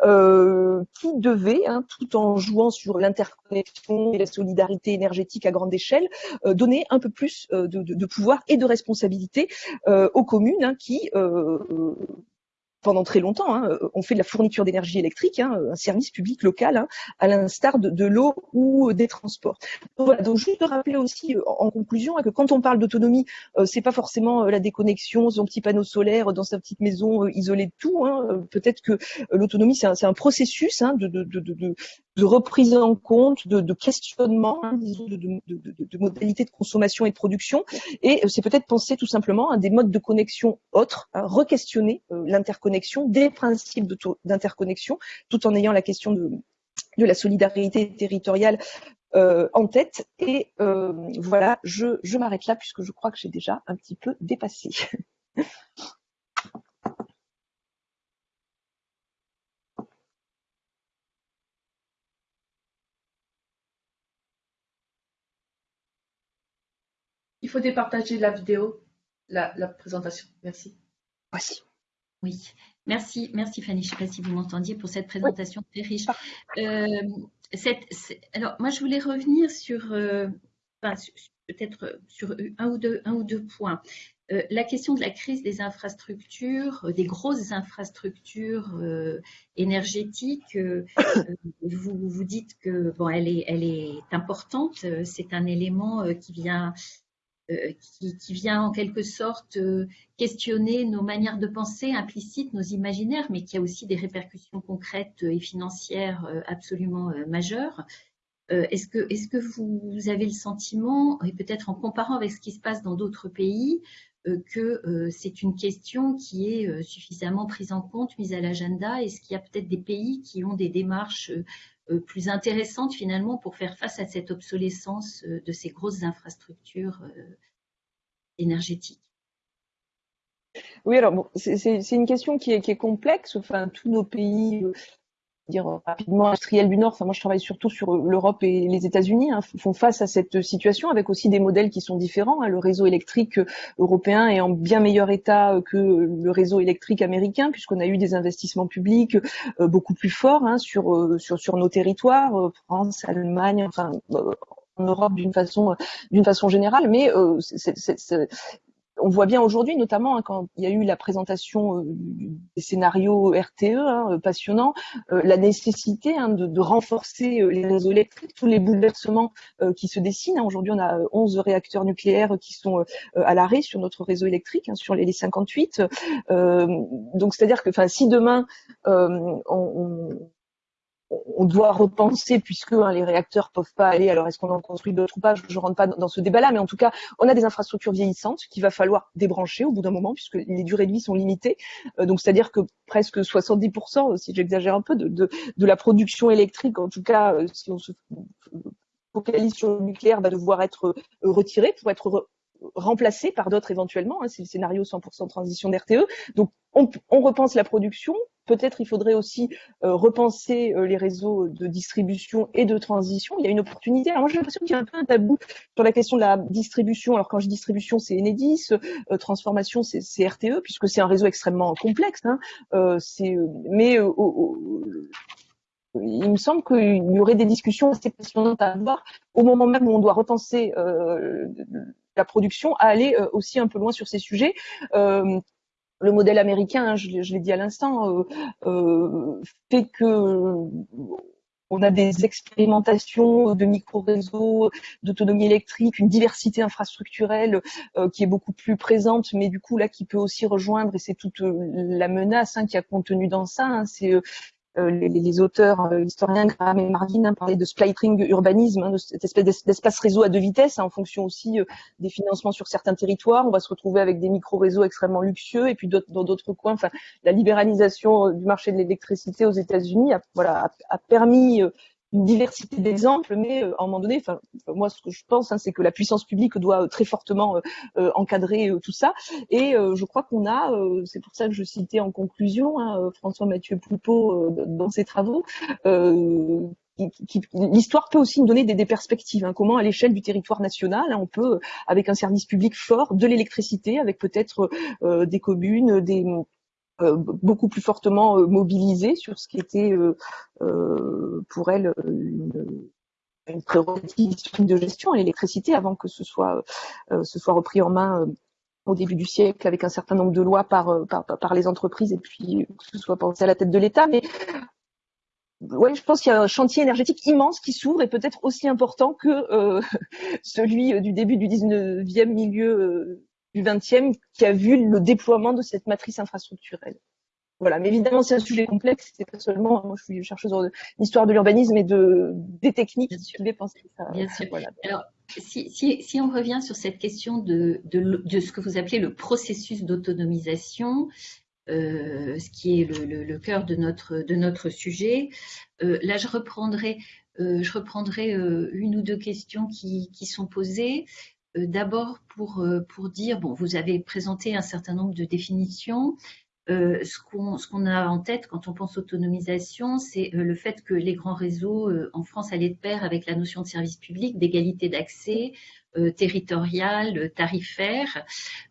euh, qui devaient, hein, tout en jouant sur l'interconnexion et la solidarité énergétique à grande échelle, euh, donner un peu plus euh, de, de, de, pouvoir et de responsabilité euh, aux communes hein, qui pendant très longtemps, hein, on fait de la fourniture d'énergie électrique, hein, un service public local, hein, à l'instar de, de l'eau ou des transports. Donc, voilà, donc juste de rappeler aussi en conclusion que quand on parle d'autonomie, c'est pas forcément la déconnexion, son petit panneau solaire dans sa petite maison isolée de tout. Hein. Peut-être que l'autonomie c'est un, un, processus hein, de, de, de, de, reprise en compte, de, questionnement, hein, disons, de, modalités de consommation et de production. Et c'est peut-être penser tout simplement à des modes de connexion autres, à re-questionner l'interconnexion, des principes d'interconnexion, tout en ayant la question de, de la solidarité territoriale euh, en tête. Et euh, voilà, je m'arrête là puisque je crois que j'ai déjà un petit peu dépassé. [LAUGHS] faut départager la vidéo, la, la présentation. Merci. Voici. Oui, merci, merci Fanny. Je ne sais pas si vous m'entendiez pour cette présentation très riche. Euh, alors, moi, je voulais revenir sur, euh, peut-être sur un ou deux, un ou deux points. Euh, la question de la crise des infrastructures, des grosses infrastructures énergétiques, vous, vous dites que bon, elle est, elle est importante. C'est un élément qui vient euh, qui, vient en quelque sorte euh, questionner nos manières de penser implicites, nos imaginaires, mais qui a aussi des répercussions concrètes et financières euh, absolument majeures. Est-ce que, que, vous avez le sentiment, et peut-être en comparant avec ce qui se passe dans d'autres pays, que c'est une question qui est suffisamment prise en compte, mise à l'agenda? Est-ce qu'il y a peut-être des pays qui ont des démarches plus intéressantes finalement pour faire face à cette obsolescence de ces grosses infrastructures énergétiques oui, alors bon, c'est une question qui est, qui est, complexe. Enfin, tous nos pays dire euh, rapidement industriels du Nord, enfin moi je travaille surtout sur euh, l'Europe et les États-Unis, hein, font face à cette situation avec aussi des modèles qui sont différents. Hein. Le réseau électrique euh, européen est en bien meilleur état que le réseau électrique américain puisqu'on a eu des investissements publics beaucoup plus forts hein, sur, sur sur nos territoires, France, Allemagne, enfin en Europe d'une façon d'une façon générale, mais c'est on voit bien aujourd'hui, notamment hein, quand il y a eu la présentation euh, des scénarios RTE hein, euh, passionnants, euh, la nécessité hein, de, renforcer les réseaux électriques, tous les bouleversements qui se dessinent. Aujourd'hui, on a 11 réacteurs nucléaires qui sont à l'arrêt sur notre réseau électrique, sur les, 58. donc, c'est-à-dire que, si demain on on doit repenser puisque hein, les réacteurs peuvent pas aller. Alors est-ce qu'on en construit d'autres ou pas? Je ne rentre pas dans ce débat-là, mais en tout cas, on a des infrastructures vieillissantes qu'il va falloir débrancher au bout d'un moment puisque les durées de vie sont limitées. Euh, donc c'est-à-dire que presque 70%, si j'exagère un peu, de, de, la production électrique, en tout cas, euh, si on se focalise sur le nucléaire, va devoir être euh, retiré pour être remplacé par d'autres éventuellement. Hein, c'est le scénario 100% transition d'RTE. Donc on, on repense la production, Peut-être il faudrait aussi euh, repenser euh, les réseaux de distribution et de transition. Il y a une opportunité. Alors moi j'ai l'impression qu'il y a un peu un tabou sur la question de la distribution. Alors quand je dis distribution, c'est Enedis, euh, transformation, c'est RTE, puisque c'est un réseau extrêmement complexe. Hein. c'est mais il me semble qu'il y aurait des discussions assez passionnantes à avoir au moment même où on doit repenser la production à aller aussi un peu loin sur ces sujets. Le modèle américain, hein, je, l'ai dit à l'instant, euh, euh, fait que on a des expérimentations de micro-réseaux, d'autonomie électrique, une diversité infrastructurelle euh, qui est beaucoup plus présente, mais du coup là qui peut aussi rejoindre, et c'est toute la menace hein, qui a contenu dans ça, hein, euh, les, les, auteurs euh, historiens Graham et Marvin hein, parlaient de splitting urbanisme, hein, cette espèce d'espace réseau à deux vitesses, hein, en fonction aussi euh, des financements sur certains territoires. On va se retrouver avec des micro-réseaux extrêmement luxueux, et puis dans d'autres coins, enfin, la libéralisation du marché de l'électricité aux États-Unis voilà, a permis une diversité d'exemples, mais euh, à un moment donné, enfin, moi, ce que je pense, hein, c'est que la puissance publique doit euh, très fortement euh, encadrer tout ça. Et je crois qu'on a, c'est pour ça que je citais en conclusion hein, François Mathieu Poupeau dans ses travaux, l'histoire peut aussi nous donner des, des perspectives. Hein, comment, à l'échelle du territoire national, on peut, avec un service public fort, de l'électricité, avec peut-être des communes, des euh, beaucoup plus fortement euh, mobilisée sur ce qui était euh, pour elle une, prérogative de gestion à l'électricité avant que ce soit, soit repris en main au début du siècle avec un certain nombre de lois par, les entreprises et puis que ce soit pensé à la tête de l'État. Mais je pense qu'il y a un chantier énergétique immense qui s'ouvre et peut-être aussi important que euh, [LAUGHS] celui du début du 19e, milieu euh, du 20e, qui a vu le déploiement de cette matrice infrastructurelle. Voilà, mais évidemment, c'est un sujet complexe. C'est pas seulement, moi, je suis chercheuse d'histoire de l'urbanisme et de des techniques qui ça. Bien sûr. Voilà. Alors, si, si, si, on revient sur cette question de, de, de, ce que vous appelez le processus d'autonomisation, euh, ce qui est le, le, cœur de notre, de notre sujet. Euh, là, je reprendrai, euh, je reprendrai une ou deux questions qui, qui sont posées. Euh, d'abord, pour, euh, pour dire, bon, vous avez présenté un certain nombre de définitions. Euh, ce qu'on qu a en tête quand on pense autonomisation, c'est le fait que les grands réseaux en France allaient de pair avec la notion de service public, d'égalité d'accès, territoriale, tarifaire,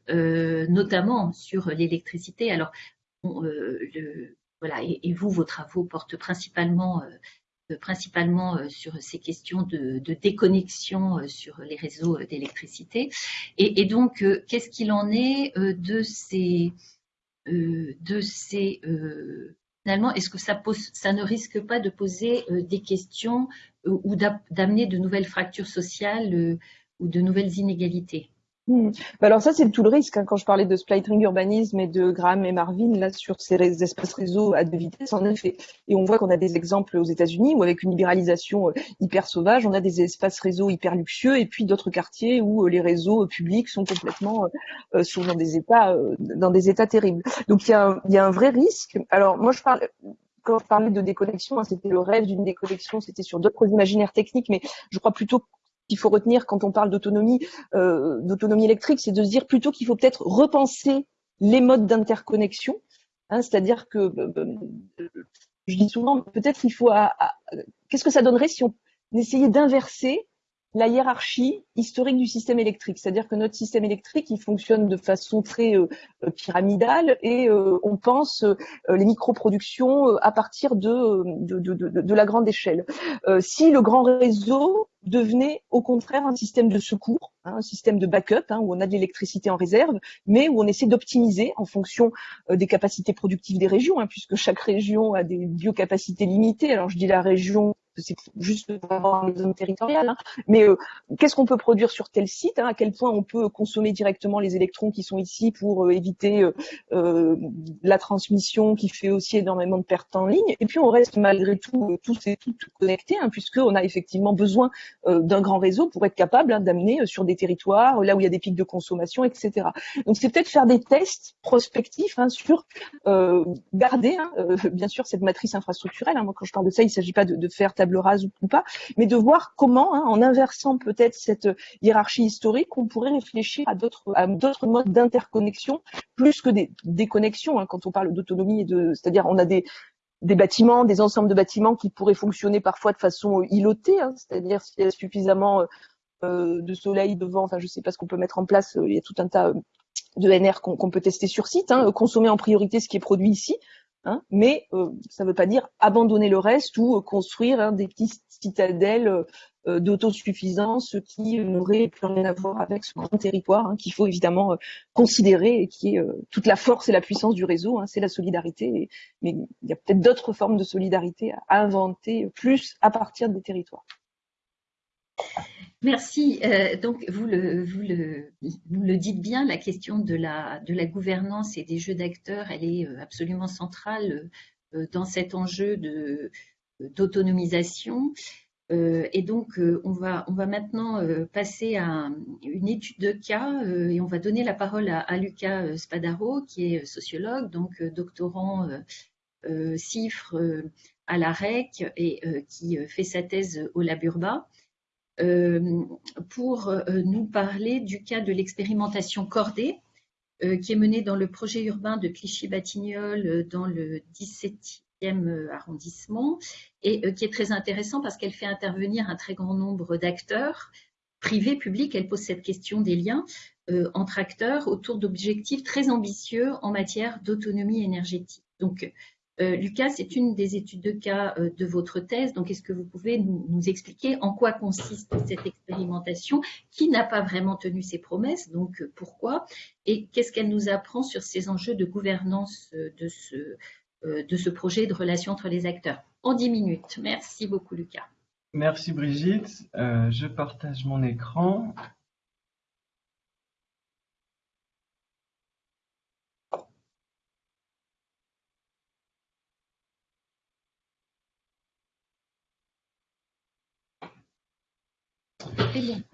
notamment sur l'électricité. Alors, voilà, et, vous, vos travaux portent principalement principalement sur ces questions de, déconnexion sur les réseaux d'électricité. Et, donc, qu'est-ce qu'il en est de ces, de ces finalement, est-ce que ça ne risque pas de poser des questions ou d'amener de nouvelles fractures sociales ou de nouvelles inégalités? Hmm. Bah alors ça, c'est tout le risque. Hein, quand je parlais de splitting urbanisme et de Graham et Marvin, là, sur ces espaces réseaux à deux vitesses, en effet. Et on voit qu'on a des exemples aux États-Unis où, avec une libéralisation euh, hyper sauvage, on a des espaces réseaux hyper luxueux et puis d'autres quartiers où euh, les réseaux euh, publics sont complètement sont dans des états dans des états terribles. Donc il y a, un, y a un vrai risque. Alors moi, je parle quand je parlais de déconnexion, hein, c'était le rêve d'une déconnexion, c'était sur d'autres imaginaires techniques, mais je crois plutôt qu'il faut retenir quand on parle d'autonomie, euh, d'autonomie électrique, c'est de se dire plutôt qu'il faut peut-être repenser les modes d'interconnexion. Hein, C'est-à-dire que, euh, euh, je dis souvent, peut-être qu'il faut, qu'est-ce que ça donnerait si on essayait d'inverser la hiérarchie historique du système électrique. C'est-à-dire que notre système électrique, il fonctionne de façon très euh, pyramidale et euh, on pense euh, les microproductions à partir de, de, de, de, la grande échelle. si le grand réseau devenait au contraire un système de secours, hein, un système de backup, hein, où on a de l'électricité en réserve, mais où on essaie d'optimiser en fonction des capacités productives des régions, hein, puisque chaque région a des biocapacités limitées. Alors je dis la région c'est juste pour avoir une zone territoriale, hein. mais euh, qu'est-ce qu'on peut produire sur tel site hein, À quel point on peut consommer directement les électrons qui sont ici pour euh, éviter euh, la transmission qui fait aussi énormément de pertes en ligne? Et puis on reste malgré tout tous et toutes connectés, hein, puisqu'on a effectivement besoin d'un grand réseau pour être capable hein, d'amener sur des territoires là où il y a des pics de consommation, etc. Donc c'est peut-être faire des tests prospectifs hein, sur garder, bien sûr, cette matrice infrastructurelle. moi, quand je parle de ça, il ne s'agit pas de faire table rase ou pas, mais de voir comment, hein, en inversant peut-être cette hiérarchie historique, on pourrait réfléchir à d'autres modes d'interconnexion plus que des déconnexions. Hein, quand on parle d'autonomie, c'est-à-dire on a des bâtiments, des ensembles de bâtiments qui pourraient fonctionner parfois de façon îlotée, hein, c'est-à-dire s'il y a suffisamment euh, de soleil, de vent, enfin je sais pas ce qu'on peut mettre en place, il y a tout un tas de NR qu'on peut tester sur site, consommer en priorité ce qui est produit ici, Hein, mais euh, ça ne veut pas dire abandonner le reste ou euh, construire hein, des petites citadelles euh, d'autosuffisance qui n'auraient plus rien à voir avec ce grand territoire hein, qu'il faut évidemment considérer et qui est toute la force et la puissance du réseau, c'est la solidarité. mais il y a peut-être d'autres formes de solidarité à inventer plus à partir des territoires. Merci. Euh, donc, vous le, dites bien, la question de la, gouvernance et des jeux d'acteurs, elle est euh, absolument centrale euh, dans cet enjeu d'autonomisation. et donc, on, va, maintenant passer à une étude de cas et on va donner la parole à, à Spadaro, qui est sociologue, donc doctorant CIFRE à la REC et qui fait sa thèse au Laburba. Euh, pour euh, nous parler du cas de l'expérimentation cordée euh, qui est menée dans le projet urbain de Clichy-Batignolles dans le 17e arrondissement et qui est très intéressant parce qu'elle fait intervenir un très grand nombre d'acteurs privés, publics. Elle pose cette question des liens entre acteurs autour d'objectifs très ambitieux en matière d'autonomie énergétique. Donc, Lucas, c'est une des études de cas de votre thèse. Donc, est-ce que vous pouvez nous, expliquer en quoi consiste cette expérimentation Qui n'a pas vraiment tenu ses promesses? Donc, pourquoi? Et qu'est-ce qu'elle nous apprend sur ces enjeux de gouvernance de ce, de ce projet de relation entre les acteurs? En 10 minutes. Merci beaucoup, Lucas. Merci Brigitte. je partage mon écran.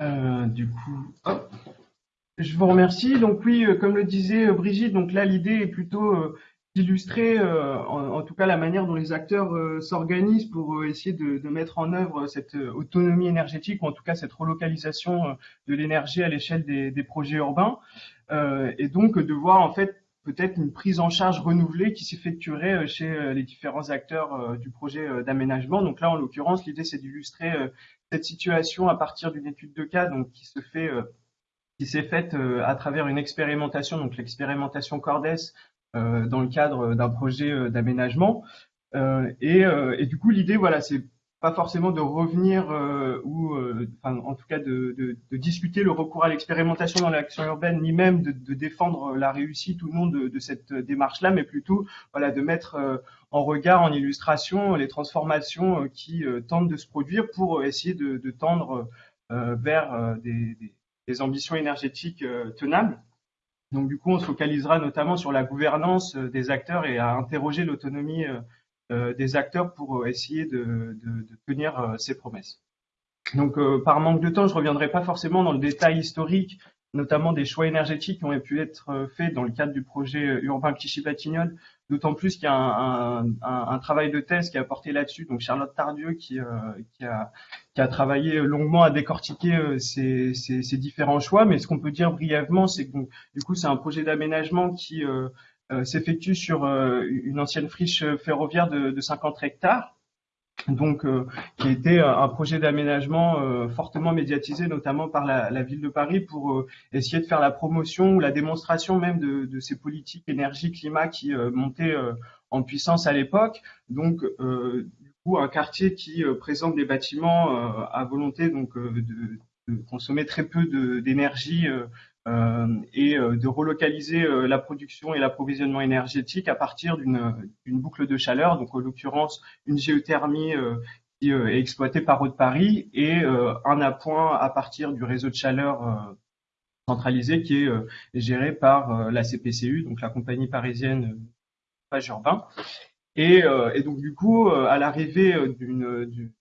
Euh, du coup, je vous remercie. Donc oui, euh, comme le disait euh, Brigitte, donc là l'idée est plutôt d'illustrer, en, tout cas, la manière dont les acteurs s'organisent pour essayer de, mettre en œuvre cette autonomie énergétique ou en tout cas cette relocalisation de l'énergie à l'échelle des, des, projets urbains, et donc de voir en fait peut-être une prise en charge renouvelée qui s'effectuerait chez les différents acteurs du projet d'aménagement. Donc là, en l'occurrence, l'idée c'est d'illustrer cette situation à partir d'une étude de cas donc qui se fait euh, qui s'est faite euh, à travers une expérimentation, donc l'expérimentation Cordes, euh, dans le cadre d'un projet d'aménagement. Et, et, du coup, l'idée, voilà, c'est pas forcément de revenir euh, ou euh, en tout cas de, discuter le recours à l'expérimentation dans l'action urbaine, ni même de, défendre la réussite ou non de, cette démarche-là, mais plutôt voilà de mettre euh, en regard, en illustration, les transformations qui tentent de se produire pour essayer de, tendre vers des, ambitions énergétiques tenables. Donc du coup, on se focalisera notamment sur la gouvernance des acteurs et à interroger l'autonomie euh, des acteurs pour euh, essayer de, tenir euh, ces promesses. Donc, par manque de temps, je ne reviendrai pas forcément dans le détail historique, notamment des choix énergétiques qui ont pu être faits dans le cadre du projet urbain Clichy-Batignolles, d'autant plus qu'il y a un, travail de thèse qui a porté là-dessus, donc Charlotte Tardieu qui, a, travaillé longuement à décortiquer ces, différents choix. Mais ce qu'on peut dire brièvement, c'est que du coup, c'est un projet d'aménagement qui euh, s'effectue sur euh, une ancienne friche ferroviaire de, de 50 hectares, donc euh, qui était un projet d'aménagement fortement médiatisé, notamment par la, ville de Paris, pour essayer de faire la promotion ou la démonstration même de, ces politiques énergie-climat qui montaient en puissance à l'époque. Donc, du coup, un quartier qui présente des bâtiments à volonté donc de, consommer très peu d'énergie euh, et euh, de relocaliser euh, la production et l'approvisionnement énergétique à partir d'une boucle de chaleur, donc en l'occurrence une géothermie qui est exploitée par Eau de Paris et un appoint à partir du réseau de chaleur centralisé qui est géré par la CPCU, donc la compagnie parisienne Page Urbain. Et, donc du coup, à l'arrivée d'une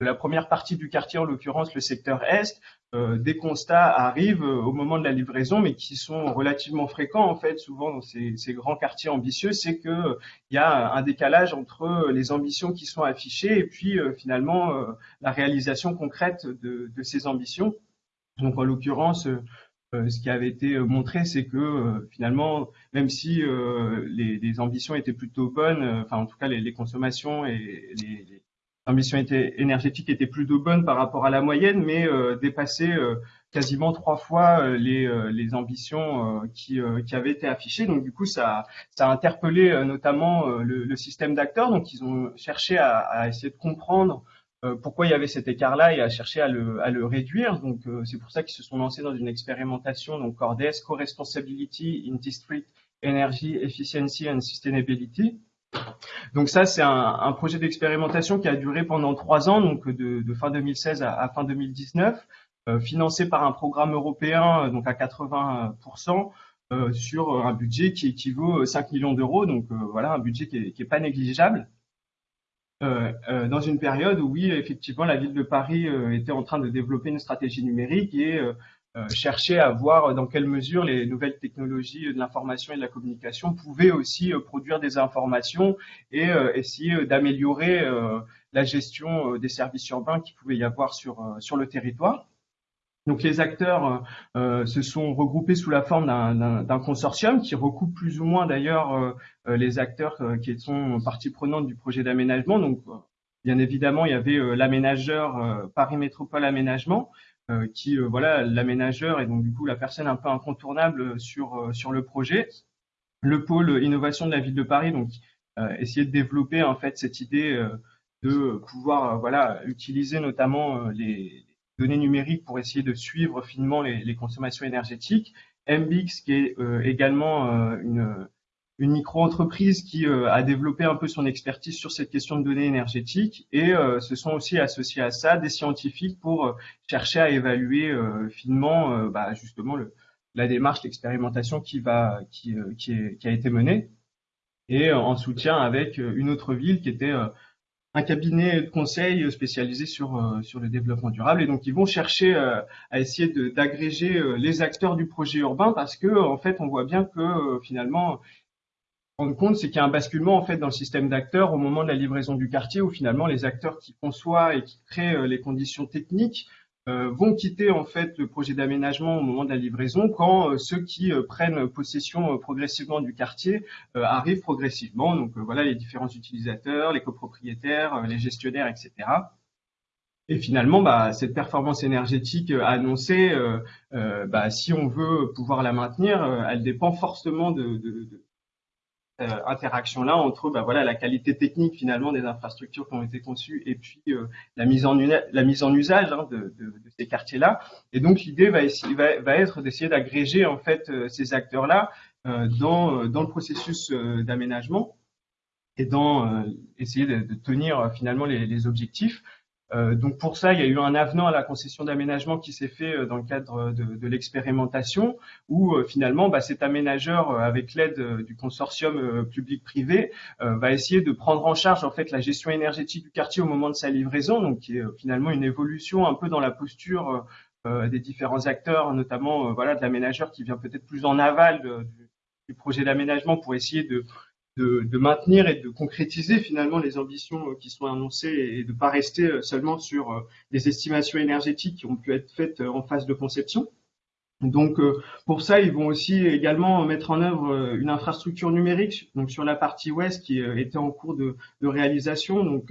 la première partie du quartier, en l'occurrence le secteur Est, euh, des constats arrivent euh, au moment de la livraison, mais qui sont relativement fréquents en fait, souvent dans ces, grands quartiers ambitieux, c'est que euh, il y a un décalage entre les ambitions qui sont affichées et puis finalement la réalisation concrète de, ces ambitions. Donc en l'occurrence, ce qui avait été montré, c'est que finalement, même si les, ambitions étaient plutôt bonnes, enfin en tout cas les consommations et les, l'ambition énergétique était plutôt bonne par rapport à la moyenne, mais euh, dépassait euh, quasiment trois fois euh, les, les, ambitions qui, qui, avaient été affichées. Donc du coup, ça, ça a interpellé notamment le, le, système d'acteurs. Donc ils ont cherché à, à essayer de comprendre pourquoi il y avait cet écart-là et à chercher à le, à le réduire. Donc c'est pour ça qu'ils se sont lancés dans une expérimentation, donc CORDES, Co-Responsibility in District Energy Efficiency and Sustainability. Donc ça, c'est un, projet d'expérimentation qui a duré pendant trois ans, donc de, fin 2016 à, fin 2019, euh, financé par un programme européen, donc à 80%, euh, sur un budget qui équivaut 5 millions d'euros. Donc euh, voilà, un budget qui est, pas négligeable. dans une période où oui, effectivement, la ville de Paris était en train de développer une stratégie numérique et euh, chercher à voir dans quelle mesure les nouvelles technologies de l'information et de la communication pouvaient aussi euh, produire des informations et euh, essayer d'améliorer la gestion des services urbains qui pouvait y avoir sur, sur le territoire. Donc les acteurs se sont regroupés sous la forme d'un consortium qui recoupe plus ou moins d'ailleurs les acteurs qui sont partie prenante du projet d'aménagement. Donc bien évidemment, il y avait l'aménageur Paris Métropole Aménagement, euh, qui euh, voilà l'aménageur et donc du coup la personne un peu incontournable sur euh, sur le projet. Le pôle innovation de la ville de Paris, donc essayer de développer en fait cette idée de pouvoir voilà utiliser notamment les données numériques pour essayer de suivre finement les, les consommations énergétiques. MBX qui est également une une micro-entreprise qui euh, a développé un peu son expertise sur cette question de données énergétiques et euh, se sont aussi associés à ça des scientifiques pour euh, chercher à évaluer finement bah, justement la démarche, l'expérimentation qui, a été menée. Et en soutien avec une autre ville qui était un cabinet de conseil spécialisé sur sur le développement durable. Et donc ils vont chercher à essayer d'agréger les acteurs du projet urbain parce que en fait on voit bien que finalement rendre compte, c'est qu'il y a un basculement en fait dans le système d'acteurs au moment de la livraison du quartier, où finalement les acteurs qui conçoivent et qui créent euh, les conditions techniques euh, vont quitter en fait le projet d'aménagement au moment de la livraison, quand euh, ceux qui prennent possession progressivement du quartier arrivent progressivement. Donc voilà les différents utilisateurs, les copropriétaires, les gestionnaires, etc. Et finalement, bah, cette performance énergétique annoncée, bah, si on veut pouvoir la maintenir, elle dépend fortement de, de euh, interaction là entre bah, voilà la qualité technique finalement des infrastructures qui ont été conçues et puis euh, la mise en la mise en usage hein, de, ces quartiers là et donc l'idée va, va, va, être d'essayer d'agréger en fait euh, ces acteurs là dans dans le processus d'aménagement et dans essayer de, tenir finalement les, objectifs donc pour ça, il y a eu un avenant à la concession d'aménagement qui s'est fait euh, dans le cadre de, l'expérimentation, où euh, finalement bah, cet aménageur, avec l'aide du consortium public-privé, va essayer de prendre en charge en fait la gestion énergétique du quartier au moment de sa livraison, donc qui est finalement une évolution un peu dans la posture des différents acteurs, notamment voilà de l'aménageur qui vient peut-être plus en aval du projet d'aménagement pour essayer de de, maintenir et de concrétiser finalement les ambitions euh, qui sont annoncées et de ne pas rester euh, seulement sur euh, des estimations énergétiques qui ont pu être faites en phase de conception. Donc pour ça, ils vont aussi également mettre en œuvre une infrastructure numérique donc sur la partie ouest qui était en cours de, réalisation. Donc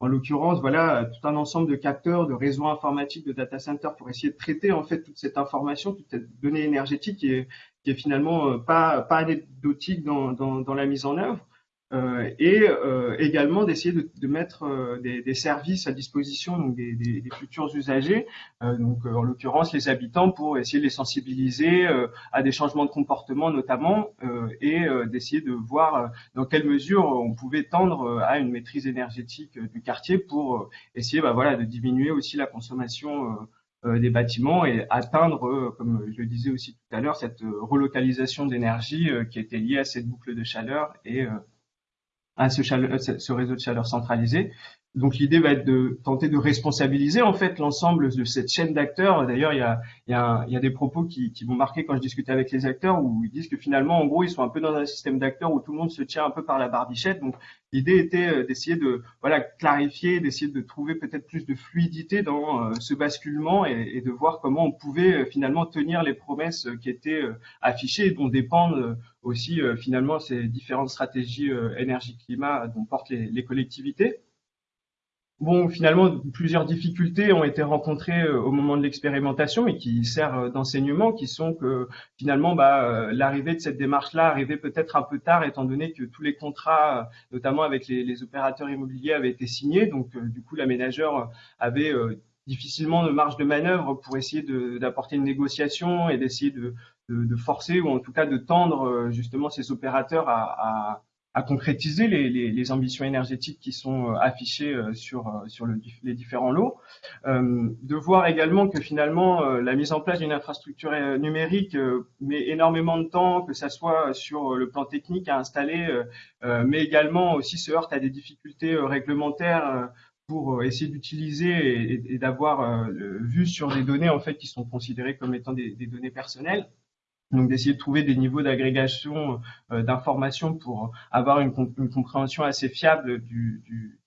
en l'occurrence, voilà tout un ensemble de capteurs, de réseaux informatiques, de data centers pour essayer de traiter en fait toute cette information, toute cette donnée énergétique qui qui est finalement euh, pas, anecdotique dans, la mise en œuvre. Euh, et euh, également d'essayer de, mettre des, services à disposition donc des, des, futurs usagers, donc en l'occurrence les habitants, pour essayer de les sensibiliser à des changements de comportement notamment, et d'essayer de voir dans quelle mesure on pouvait tendre à une maîtrise énergétique du quartier pour essayer bah, voilà, de diminuer aussi la consommation des bâtiments et atteindre, euh, comme je le disais aussi tout à l'heure, cette euh, relocalisation d'énergie qui était liée à cette boucle de chaleur et à ce, ce réseau de chaleur centralisé. Donc l'idée va être de tenter de responsabiliser en fait l'ensemble de cette chaîne d'acteurs. D'ailleurs, il y a, il il y a des propos qui, qui vont marquer quand je discute avec les acteurs où ils disent que finalement, en gros, ils sont un peu dans un système d'acteurs où tout le monde se tient un peu par la barbichette. Donc l'idée était euh, d'essayer de voilà clarifier, d'essayer de trouver peut-être plus de fluidité dans euh, ce basculement et, et, de voir comment on pouvait euh, finalement tenir les promesses qui étaient affichées et dont dépendent aussi finalement ces différentes stratégies énergie-climat dont portent les, les collectivités. Bon, finalement, plusieurs difficultés ont été rencontrées euh, au moment de l'expérimentation et qui servent euh, d'enseignement, qui sont que finalement, bah, euh, l'arrivée de cette démarche-là arrivait peut-être un peu tard, étant donné que tous les contrats, notamment avec les, opérateurs immobiliers, avaient été signés. Donc, du coup, l'aménageur avait difficilement de marge de manœuvre pour essayer d'apporter une négociation et d'essayer de, forcer ou en tout cas de tendre justement ces opérateurs à à concrétiser les, ambitions énergétiques qui sont euh, affichées euh, sur, euh, les différents lots, de voir également que finalement la mise en place d'une infrastructure numérique met énormément de temps, que ça soit sur le plan technique à installer, mais également aussi se heurte à des difficultés réglementaires pour essayer d'utiliser et, d'avoir vu sur des données en fait qui sont considérées comme étant des données personnelles donc d'essayer de trouver des niveaux d'agrégation euh, d'informations pour avoir une, compréhension assez fiable du,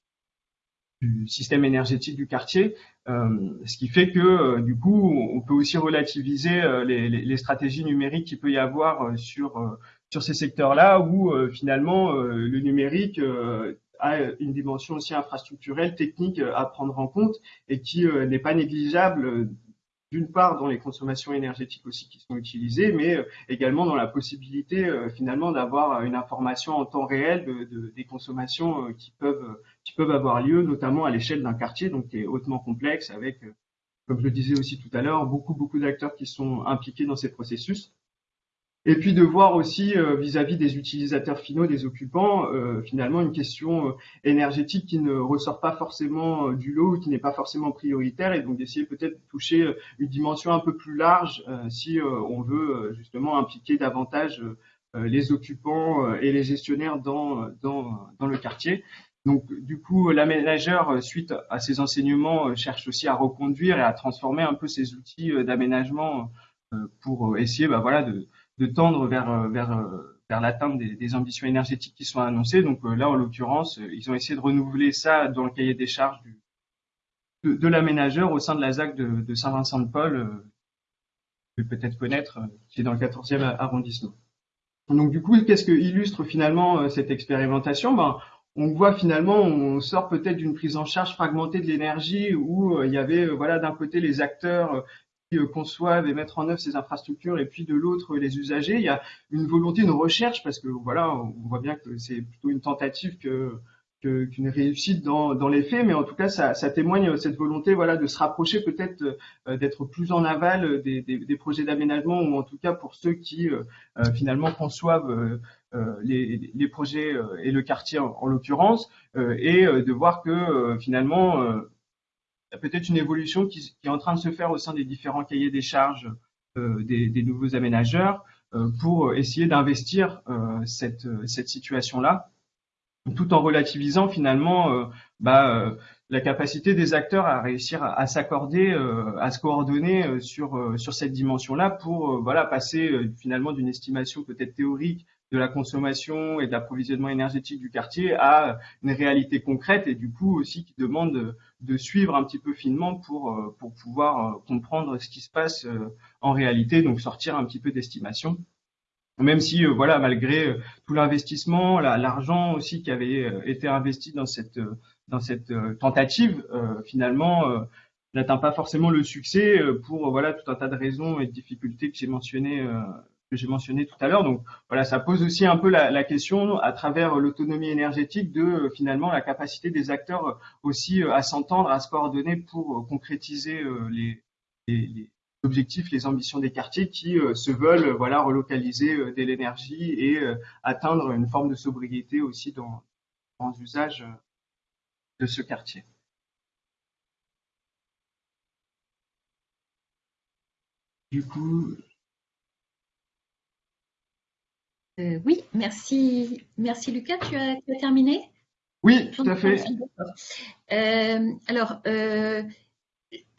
système énergétique du quartier, euh, ce qui fait que euh, du coup on peut aussi relativiser euh, les, stratégies numériques qu'il peut y avoir sur sur ces secteurs-là où finalement le numérique a une dimension aussi infrastructurelle, technique à prendre en compte et qui n'est pas négligeable d'une part dans les consommations énergétiques aussi qui sont utilisées, mais également dans la possibilité finalement d'avoir une information en temps réel de, des consommations qui peuvent qui peuvent avoir lieu, notamment à l'échelle d'un quartier, donc qui est hautement complexe avec, comme je le disais aussi tout à l'heure, beaucoup beaucoup d'acteurs qui sont impliqués dans ces processus. Et puis de voir aussi euh, vis-à-vis des utilisateurs finaux, des occupants, euh, finalement une question euh, énergétique qui ne ressort pas forcément du lot, qui n'est pas forcément prioritaire, et donc d'essayer peut-être de toucher une dimension un peu plus large si on veut justement impliquer davantage les occupants et les gestionnaires dans, dans, le quartier. Donc, du coup, l'aménageur, suite à ces enseignements, cherche aussi à reconduire et à transformer un peu ces outils d'aménagement pour essayer, bah, voilà, de, de tendre vers, euh, euh, l'atteinte des, ambitions énergétiques qui sont annoncées. Donc euh, là, en l'occurrence, ils ont essayé de renouveler ça dans le cahier des charges de, de l'aménageur au sein de la ZAC de, de Saint-Vincent-de-Paul, que peut-être connaître, qui est dans le 14e arrondissement. Donc du coup, qu'est-ce que illustre finalement cette expérimentation? Ben, on voit finalement, on sort peut-être d'une prise en charge fragmentée de l'énergie où il y avait voilà d'un côté les acteurs conçoivent et mettre en œuvre ces infrastructures et puis de l'autre les usagers. Il y a une volonté, une recherche parce que voilà, on voit bien que c'est plutôt une tentative qu'une réussite dans, les faits, mais en tout cas, ça, ça témoigne cette volonté, voilà, de se rapprocher peut-être euh, d'être plus en aval des, projets d'aménagement ou en tout cas pour ceux qui euh, finalement conçoivent les, projets et le quartier en l'occurrence, et de voir que finalement y a peut-être une évolution qui, est en train de se faire au sein des différents cahiers des charges euh, des, nouveaux aménageurs euh, pour essayer d'investir euh, cette, situation-là, tout en relativisant finalement bah, la capacité des acteurs à réussir à, s'accorder, à se coordonner sur sur cette dimension-là pour voilà passer finalement d'une estimation peut-être théorique de la consommation et de l'approvisionnement énergétique du quartier à une réalité concrète et du coup aussi qui demande de, suivre un petit peu finement pour, euh, pour pouvoir euh, comprendre ce qui se passe euh, en réalité, donc sortir un petit peu d'estimation. Même si, voilà, malgré tout l'investissement, l'argent aussi qui avait été investi dans cette, dans cette tentative, finalement, n'atteint pas forcément le succès pour voilà tout un tas de raisons et de difficultés que j'ai mentionnées que j'ai mentionné tout à l'heure. Donc voilà, ça pose aussi un peu la, question à travers l'autonomie énergétique de euh, finalement la capacité des acteurs euh, aussi euh, à s'entendre, à se coordonner pour concrétiser les, objectifs, les ambitions des quartiers qui se veulent voilà relocaliser de l'énergie et atteindre une forme de sobriété aussi dans, dans l'usage de ce quartier. Du coup, Euh, oui, merci, merci Lucas. Tu as, terminé? Oui, tout à fait. Euh, alors, euh,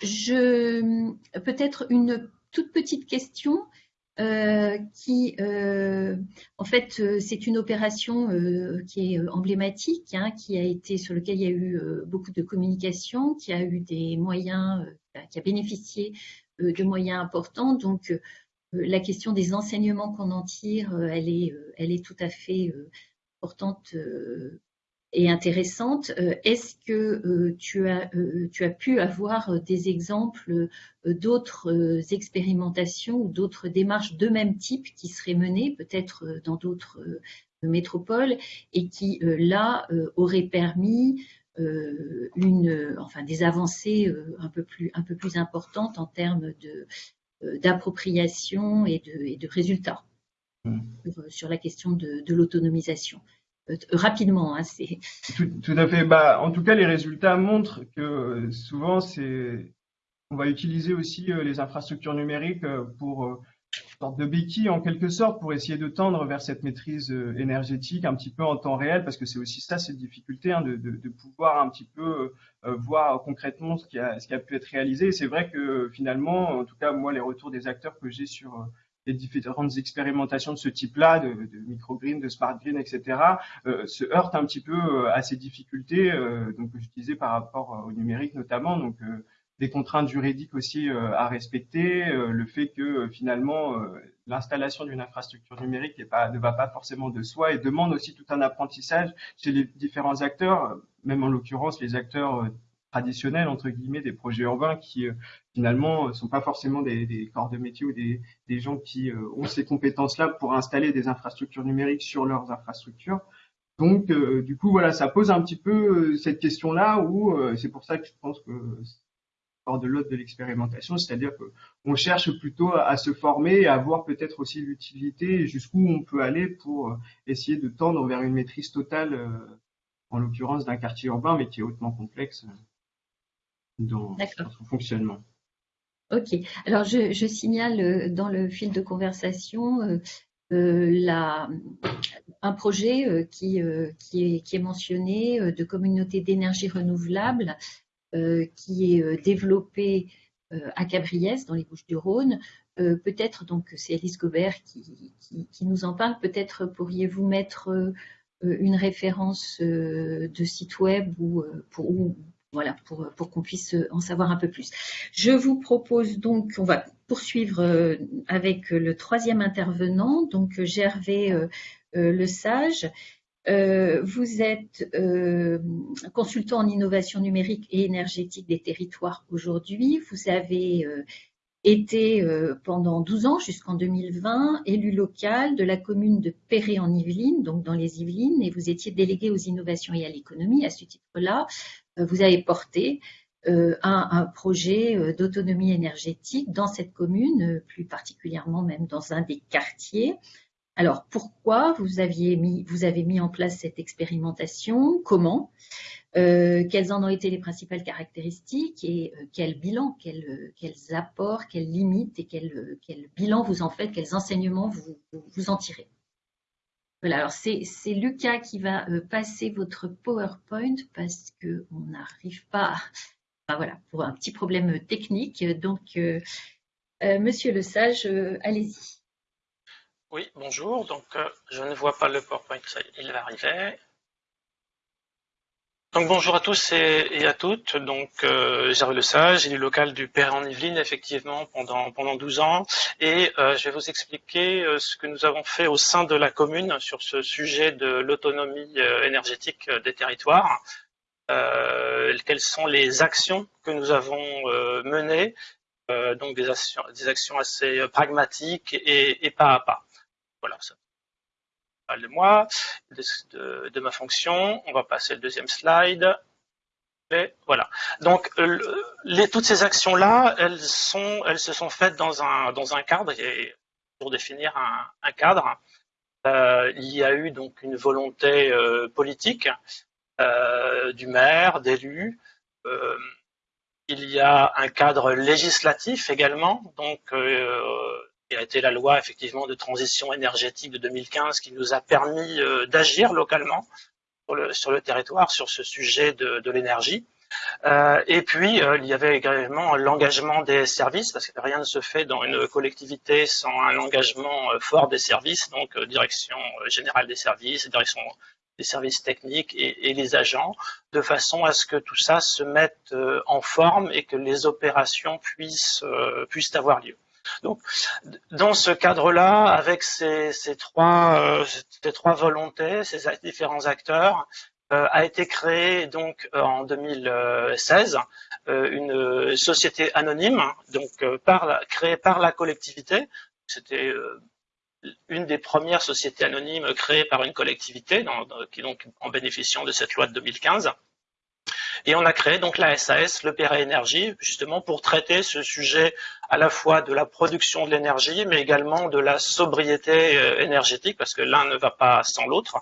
je peut-être une toute petite question qui, en fait, c'est une opération qui est emblématique, hein, qui a été sur lequel il y a eu beaucoup de communication, qui a eu des moyens, qui a bénéficié de moyens importants. Donc, la question des enseignements qu'on en tire, euh, elle est, euh, elle est tout à fait importante et intéressante. Est-ce que tu, as, pu avoir des exemples d'autres expérimentations ou d'autres démarches de même type qui seraient menées peut-être dans d'autres métropoles et qui, là, auraient permis enfin, des avancées un, peu plus, importantes en termes de, euh, d'appropriation et de, et de, résultats mmh. sur, la question de, de l'autonomisation. Euh, rapidement, hein, c'est. Tout, tout, à fait. Bah, en tout cas, les résultats montrent que euh, souvent, c'est, on va utiliser aussi les infrastructures numériques pour sorte de béquille en quelque sorte pour essayer de tendre vers cette maîtrise euh, énergétique un petit peu en temps réel parce que c'est aussi ça cette difficulté hein, de, de, pouvoir un petit peu euh, voir concrètement ce qui, a, ce qui a pu être réalisé. C'est vrai que finalement, en tout cas moi les retours des acteurs que j'ai sur euh, les différentes expérimentations de ce type-là, de, de microgreen, de smart green, etc., euh, se heurtent un petit peu à ces difficultés, euh, donc je disais par rapport au numérique notamment. Donc des contraintes juridiques aussi euh, à respecter, euh, le fait que euh, finalement l'installation d'une infrastructure numérique ne va pas forcément de soi et demande aussi tout un apprentissage chez les différents acteurs, même en l'occurrence les acteurs traditionnels entre guillemets des projets urbains qui finalement sont pas forcément des, corps de métier ou des gens qui ont ces compétences-là pour installer des infrastructures numériques sur leurs infrastructures. Donc, du coup, voilà, ça pose un petit peu cette question-là où c'est pour ça que je pense que de l'autre de l'expérimentation, c'est-à-dire qu'on cherche plutôt à, se former et à voir peut-être aussi l'utilité jusqu'où on peut aller pour euh, essayer de tendre vers une maîtrise totale, euh, en l'occurrence d'un quartier urbain, mais qui est hautement complexe euh, dans son fonctionnement. Ok. Alors, je, signale dans le fil de conversation la, un projet qui, qui, est, qui, est, mentionné de communauté d'énergie renouvelable qui est euh, développé euh, à Cabriès, dans les Bouches-du-Rhône. peut-être, donc c'est Alice Gobert qui, nous en parle, peut-être pourriez-vous mettre une référence de site web ou pour, voilà, pour qu'on puisse en savoir un peu plus. Je vous propose donc, on va poursuivre avec le troisième intervenant, donc Gervais Le Sage, euh, vous êtes euh, consultant en innovation numérique et énergétique des territoires aujourd'hui. Vous avez euh, été pendant 12 ans jusqu'en 2020 élu local de la commune de Perret en Yvelines, donc dans les Yvelines, et vous étiez délégué aux innovations et à l'économie. À ce titre-là, vous avez porté un, un, projet d'autonomie énergétique dans cette commune, plus particulièrement même dans un des quartiers. Alors, pourquoi vous, aviez mis, vous avez mis en place cette expérimentation? Comment? Euh, Quelles en ont été les principales caractéristiques et euh, quel bilan, quels apports, quelles limites et quel, bilan vous en faites, quels enseignements vous, vous en tirez? Voilà, alors c'est Lucas qui va euh, passer votre PowerPoint parce qu'on n'arrive pas, voilà, pour un petit problème technique. Donc, Monsieur Le Sage, allez-y. Oui, bonjour. Donc, euh, je ne vois pas le PowerPoint, il va arriver. Donc, bonjour à tous et, à toutes. Donc, euh, Le Sage, élu local du Père en Yvelines, effectivement, pendant, pendant 12 ans. Et euh, je vais vous expliquer euh, ce que nous avons fait au sein de la commune sur ce sujet de l'autonomie énergétique des territoires. quelles sont les actions que nous avons menées, donc des actions, des actions assez pragmatiques et, et pas à pas. Voilà, ça parle de moi, de, ma fonction. On va passer au deuxième slide. Voilà. Donc, les, toutes ces actions-là, elles, se sont faites dans un, cadre, et pour définir un, cadre, euh, il y a eu donc une volonté euh, politique euh, du maire, d'élus. il y a un cadre législatif également, donc qui a été la loi effectivement de transition énergétique de 2015 qui nous a permis euh, d'agir localement sur le, territoire sur ce sujet de, l'énergie. Euh, et puis, euh, il y avait également l'engagement des services, parce que rien ne se fait dans une collectivité sans un engagement fort des services, donc direction générale des services, direction des services techniques et, les agents, de façon à ce que tout ça se mette en forme et que les opérations puissent avoir lieu. Donc, dans ce cadre-là, avec ces, trois, euh, trois volontés, ces différents acteurs, euh, a été créée donc euh, en 2016 une société anonyme, donc créée par la collectivité. C'était une des premières sociétés anonymes créées par une collectivité, qui donc en bénéficiant de cette loi de 2015. Et on a créé donc la SAS, le PRA Énergie, justement pour traiter ce sujet à la fois de la production de l'énergie, mais également de la sobriété euh, énergétique, parce que l'un ne va pas sans l'autre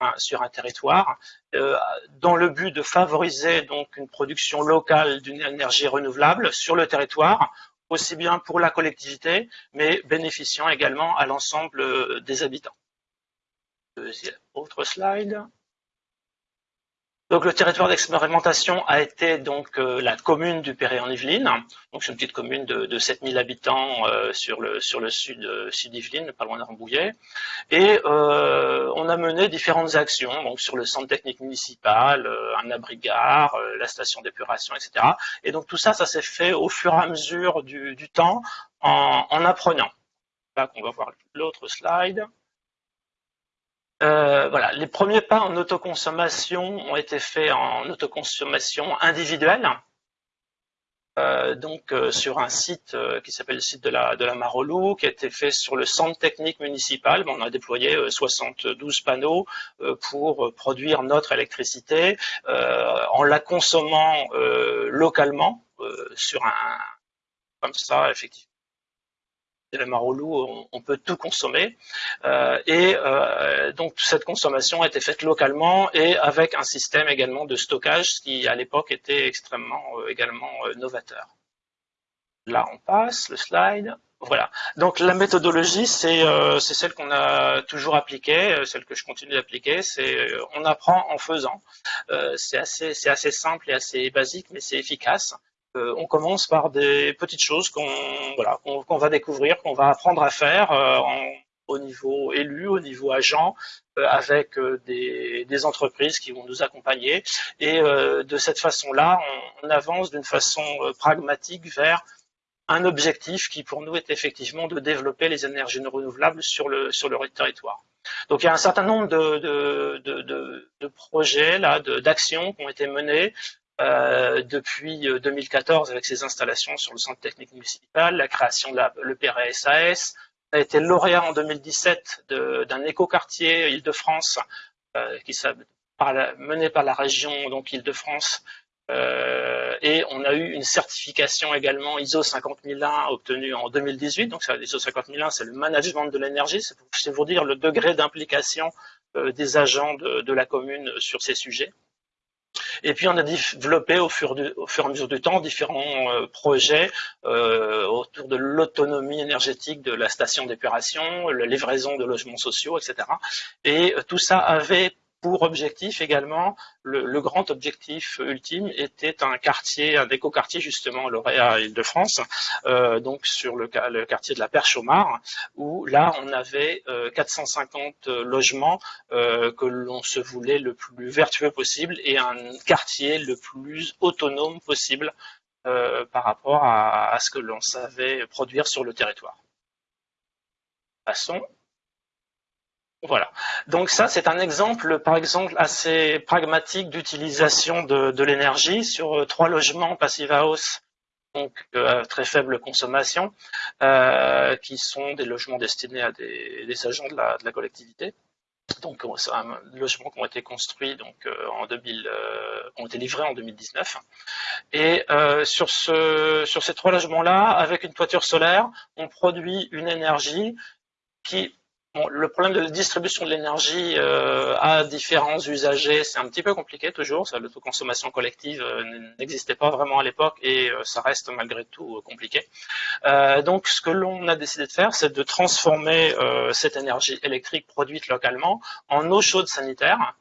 hein, sur un territoire, euh, dans le but de favoriser donc une production locale d'une énergie renouvelable sur le territoire, aussi bien pour la collectivité, mais bénéficiant également à l'ensemble euh, des habitants. autre slide. Donc le territoire d'expérimentation a été donc euh, la commune du Perret en Yvelines. Donc c'est une petite commune de, de 7000 habitants euh, sur le sur le sud euh, sud Yvelines, pas loin de Rambouillet. Et on a mené différentes actions donc sur le centre technique municipal, un abri-gare, la station d'épuration, etc. Et donc tout ça, ça s'est fait au fur et à mesure du, temps en, en apprenant. Là qu'on va voir l'autre slide. Voilà, les premiers pas en autoconsommation ont été faits en autoconsommation individuelle. Euh, donc euh, sur un site euh, qui s'appelle le site de la, de la Marolou, qui a été fait sur le centre technique municipal. on a déployé 72 panneaux pour produire notre électricité en la consommant localement sur un comme ça, effectivement les Marolou, on, peut tout consommer. Euh, et euh, donc cette consommation a été faite localement et avec un système également de stockage qui à l'époque était extrêmement euh, également novateur. Là on passe le slide. Voilà. Donc la méthodologie, c'est celle qu'on a toujours appliquée, celle que je continue d'appliquer. C'est on apprend en faisant. c'est assez simple et assez basique, mais c'est efficace. Euh, on commence par des petites choses qu'on voilà, qu'on va découvrir, qu'on va apprendre à faire euh, au niveau élu, au niveau agent, euh, avec des, des, entreprises qui vont nous accompagner. Et de cette façon-là, on, avance d'une façon pragmatique vers un objectif qui pour nous est effectivement de développer les énergies renouvelables sur le, sur le territoire. Donc il y a un certain nombre de, de, de, de projets, d'actions qui ont été menées euh, depuis 2014 euh, avec ses installations sur le centre technique municipal, la création de l'EPRA-SAS. On a été lauréat en 2017 d'un écoquartier Île-de-France euh, mené par la région donc Île-de-France euh, et on a eu une certification également ISO 50001 obtenue en 2018. Donc ISO 50001, c'est le management de l'énergie. C'est pour, dire le degré d'implication euh, des agents de, la commune sur ces sujets. Et puis on a développé au fur, et à mesure du temps différents euh, projets euh, autour de l'autonomie énergétique de la station d'épuration, la livraison de logements sociaux, etc. Et tout ça avait pour objectif également, le, grand objectif ultime était un quartier, un éco-quartier justement, lauréat Île-de-France, euh, donc sur le, quartier de la Perche au Mar, où là on avait 450 euh, logements euh, que l'on se voulait le plus vertueux possible et un quartier le plus autonome possible par rapport à ce que l'on savait produire sur le territoire. Passons. Voilà. Donc ça, c'est un exemple, par exemple, assez pragmatique d'utilisation de, l'énergie sur euh, trois logements passive house, donc euh, très faible consommation, euh, qui sont des logements destinés à des, agents de la, collectivité. Donc c'est un logement qui ont été construits donc en 2000, ont été livrés en 2019. Et sur ce sur ces trois logements-là, avec une toiture solaire, on produit une énergie qui le problème de la distribution de l'énergie euh, à différents usagers, c'est un petit peu compliqué toujours. L'autoconsommation collective euh, n'existait pas vraiment à l'époque et euh, ça reste malgré tout compliqué. donc, ce que l'on a décidé de faire, c'est de transformer cette énergie électrique produite localement en eau chaude sanitaire,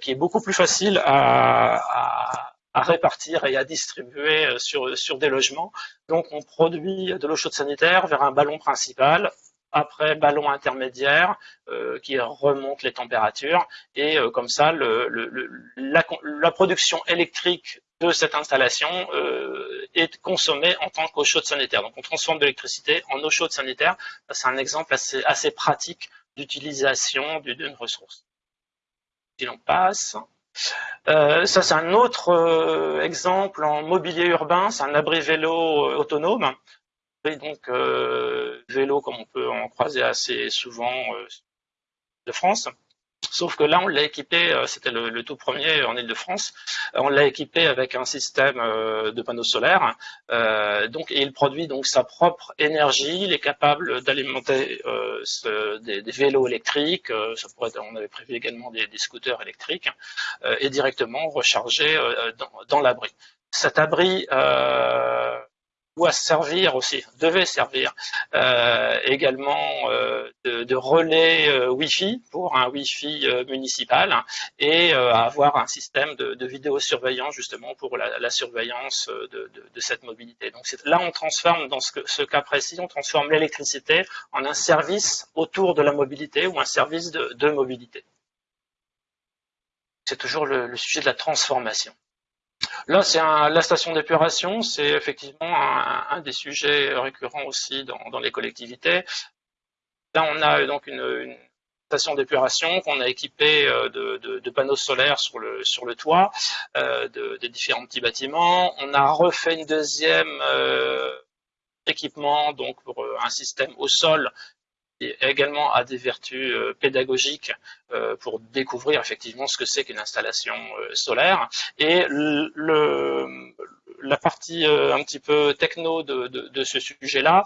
qui est beaucoup plus facile à, à répartir et à distribuer sur, sur des logements. Donc on produit de l'eau chaude sanitaire vers un ballon principal après ballon intermédiaire euh, qui remonte les températures et euh, comme ça la, production électrique de cette installation euh, est consommée en tant qu'eau chaude sanitaire. Donc on transforme de l'électricité en eau chaude sanitaire. C'est un exemple assez, assez pratique d'utilisation d'une ressource. Si l'on passe. ça, c'est un autre exemple en mobilier urbain, c'est un abri vélo autonome donc euh, vélo comme on peut en croiser assez souvent euh, de France. Sauf que là, on l'a équipé, euh, c'était le, tout premier en Ile-de-France, on l'a équipé avec un système de panneaux solaires. donc, il produit donc sa propre énergie. Il est capable d'alimenter des, vélos électriques. on avait prévu également des, scooters électriques et directement recharger dans l'abri. Cet abri doit servir aussi, devait servir euh, également euh, de, relais euh, Wi-Fi pour un Wi-Fi municipal et avoir un système de, vidéosurveillance justement pour la, surveillance de, cette mobilité. Donc là, on transforme dans ce, cas précis, on transforme l'électricité en un service autour de la mobilité ou un service de, mobilité. C'est toujours le sujet de la transformation. Là, c'est la station d'épuration, c'est effectivement un, des sujets récurrents aussi dans, les collectivités. Là, on a donc une, station d'épuration qu'on a équipée de, de, panneaux solaires sur le, toit euh, de, de, différents petits bâtiments. On a refait une deuxième équipement donc pour un système au sol également a des vertus euh, pédagogiques euh, pour découvrir effectivement ce que c'est qu'une installation euh, solaire. Et le, la partie un petit peu techno de, de, de ce sujet-là,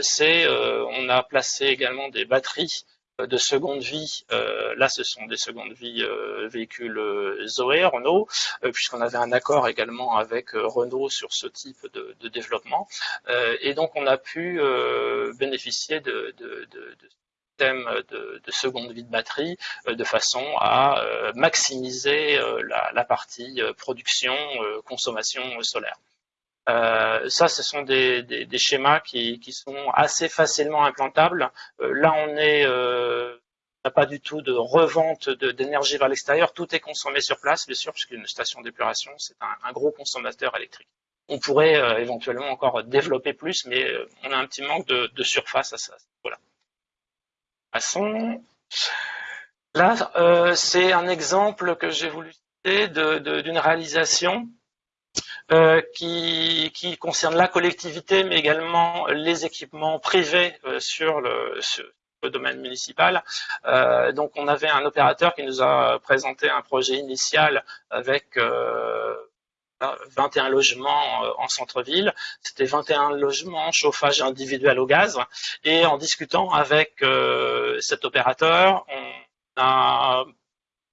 c'est on a placé également des batteries de seconde vie, euh, là ce sont des secondes vie euh, véhicules euh, Zoé, Renault, puisqu'on avait un accord également avec Renault sur ce type de, développement. et donc on a pu bénéficier de, de, de, de seconde vie de batterie de façon à maximiser la, la, partie production, consommation solaire. Euh, ça, ce sont des, schémas qui, sont assez facilement implantables. Euh, là, on euh, n'a pas du tout de revente d'énergie vers l'extérieur. Tout est consommé sur place, bien sûr, puisqu'une station d'épuration, c'est un, gros consommateur électrique. On pourrait éventuellement encore développer plus, mais on a un petit manque de, de surface à ça. Voilà. Passons. Là, c'est un exemple que j'ai voulu citer d'une réalisation euh, qui, qui, concerne la collectivité, mais également les équipements privés euh, sur, le, le, domaine municipal. Euh, donc, on avait un opérateur qui nous a présenté un projet initial avec 21 logements en centre-ville. C'était 21 logements chauffage individuel au gaz. Et en discutant avec cet opérateur, on a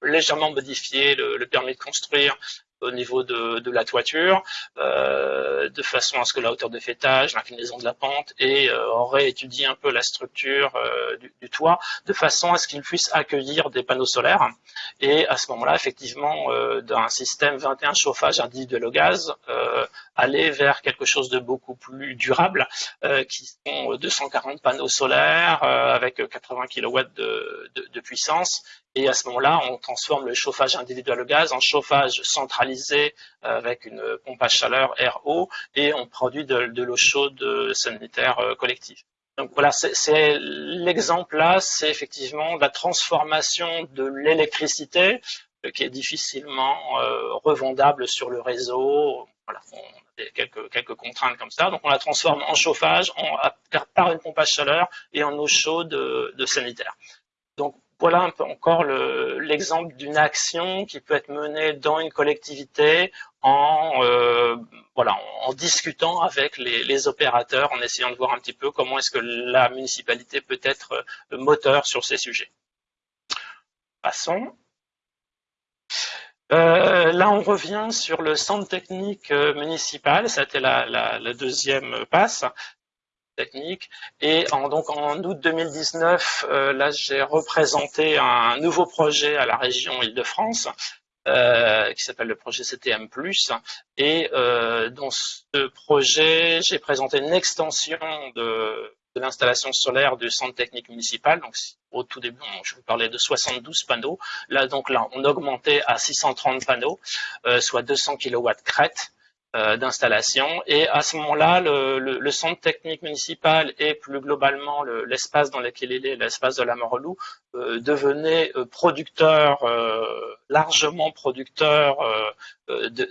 légèrement modifié le, permis de construire au niveau de, de la toiture, euh, de façon à ce que la hauteur de fêtage, l'inclinaison de la pente, et euh, aurait étudié un peu la structure euh, du, du, toit, de façon à ce qu'il puisse accueillir des panneaux solaires. Et à ce moment-là, effectivement, euh, d'un système 21 chauffage individuel au gaz, euh, aller vers quelque chose de beaucoup plus durable, euh, qui sont 240 panneaux solaires avec 80 kW de, de puissance. Et à ce moment-là, on transforme le chauffage individuel au gaz en chauffage centralisé euh, avec une pompe à chaleur RO et on produit de, l'eau chaude sanitaire euh, collective. Donc voilà, c'est l'exemple là, c'est effectivement la transformation de l'électricité euh, qui est difficilement revendable sur le réseau. Voilà, on a quelques, quelques contraintes comme ça. Donc on la transforme en chauffage par une pompe à chaleur et en eau chaude de sanitaire. Donc voilà encore l'exemple d'une action qui peut être menée dans une collectivité en, euh, discutant avec les, opérateurs, en essayant de voir un petit peu comment est-ce que la municipalité peut être moteur sur ces sujets. Passons. Euh, là, on revient sur le centre technique euh, municipal. La, la deuxième passe Et en, donc en août 2019, euh, là j'ai représenté un nouveau projet à la région Île-de-France euh, qui s'appelle le projet CTM+. Et euh, dans ce projet, j'ai présenté une extension de, l'installation solaire du centre technique municipal. Donc au tout début, je vous parlais de 72 panneaux. Là donc là, on augmentait à 630 panneaux, soit 200 kW crête. Euh, d'installation. Et à ce moment-là, le, centre technique municipal et plus globalement l'espace dans lequel il est, l'espace de la Morelou, euh, devenait euh, producteur, euh, largement producteur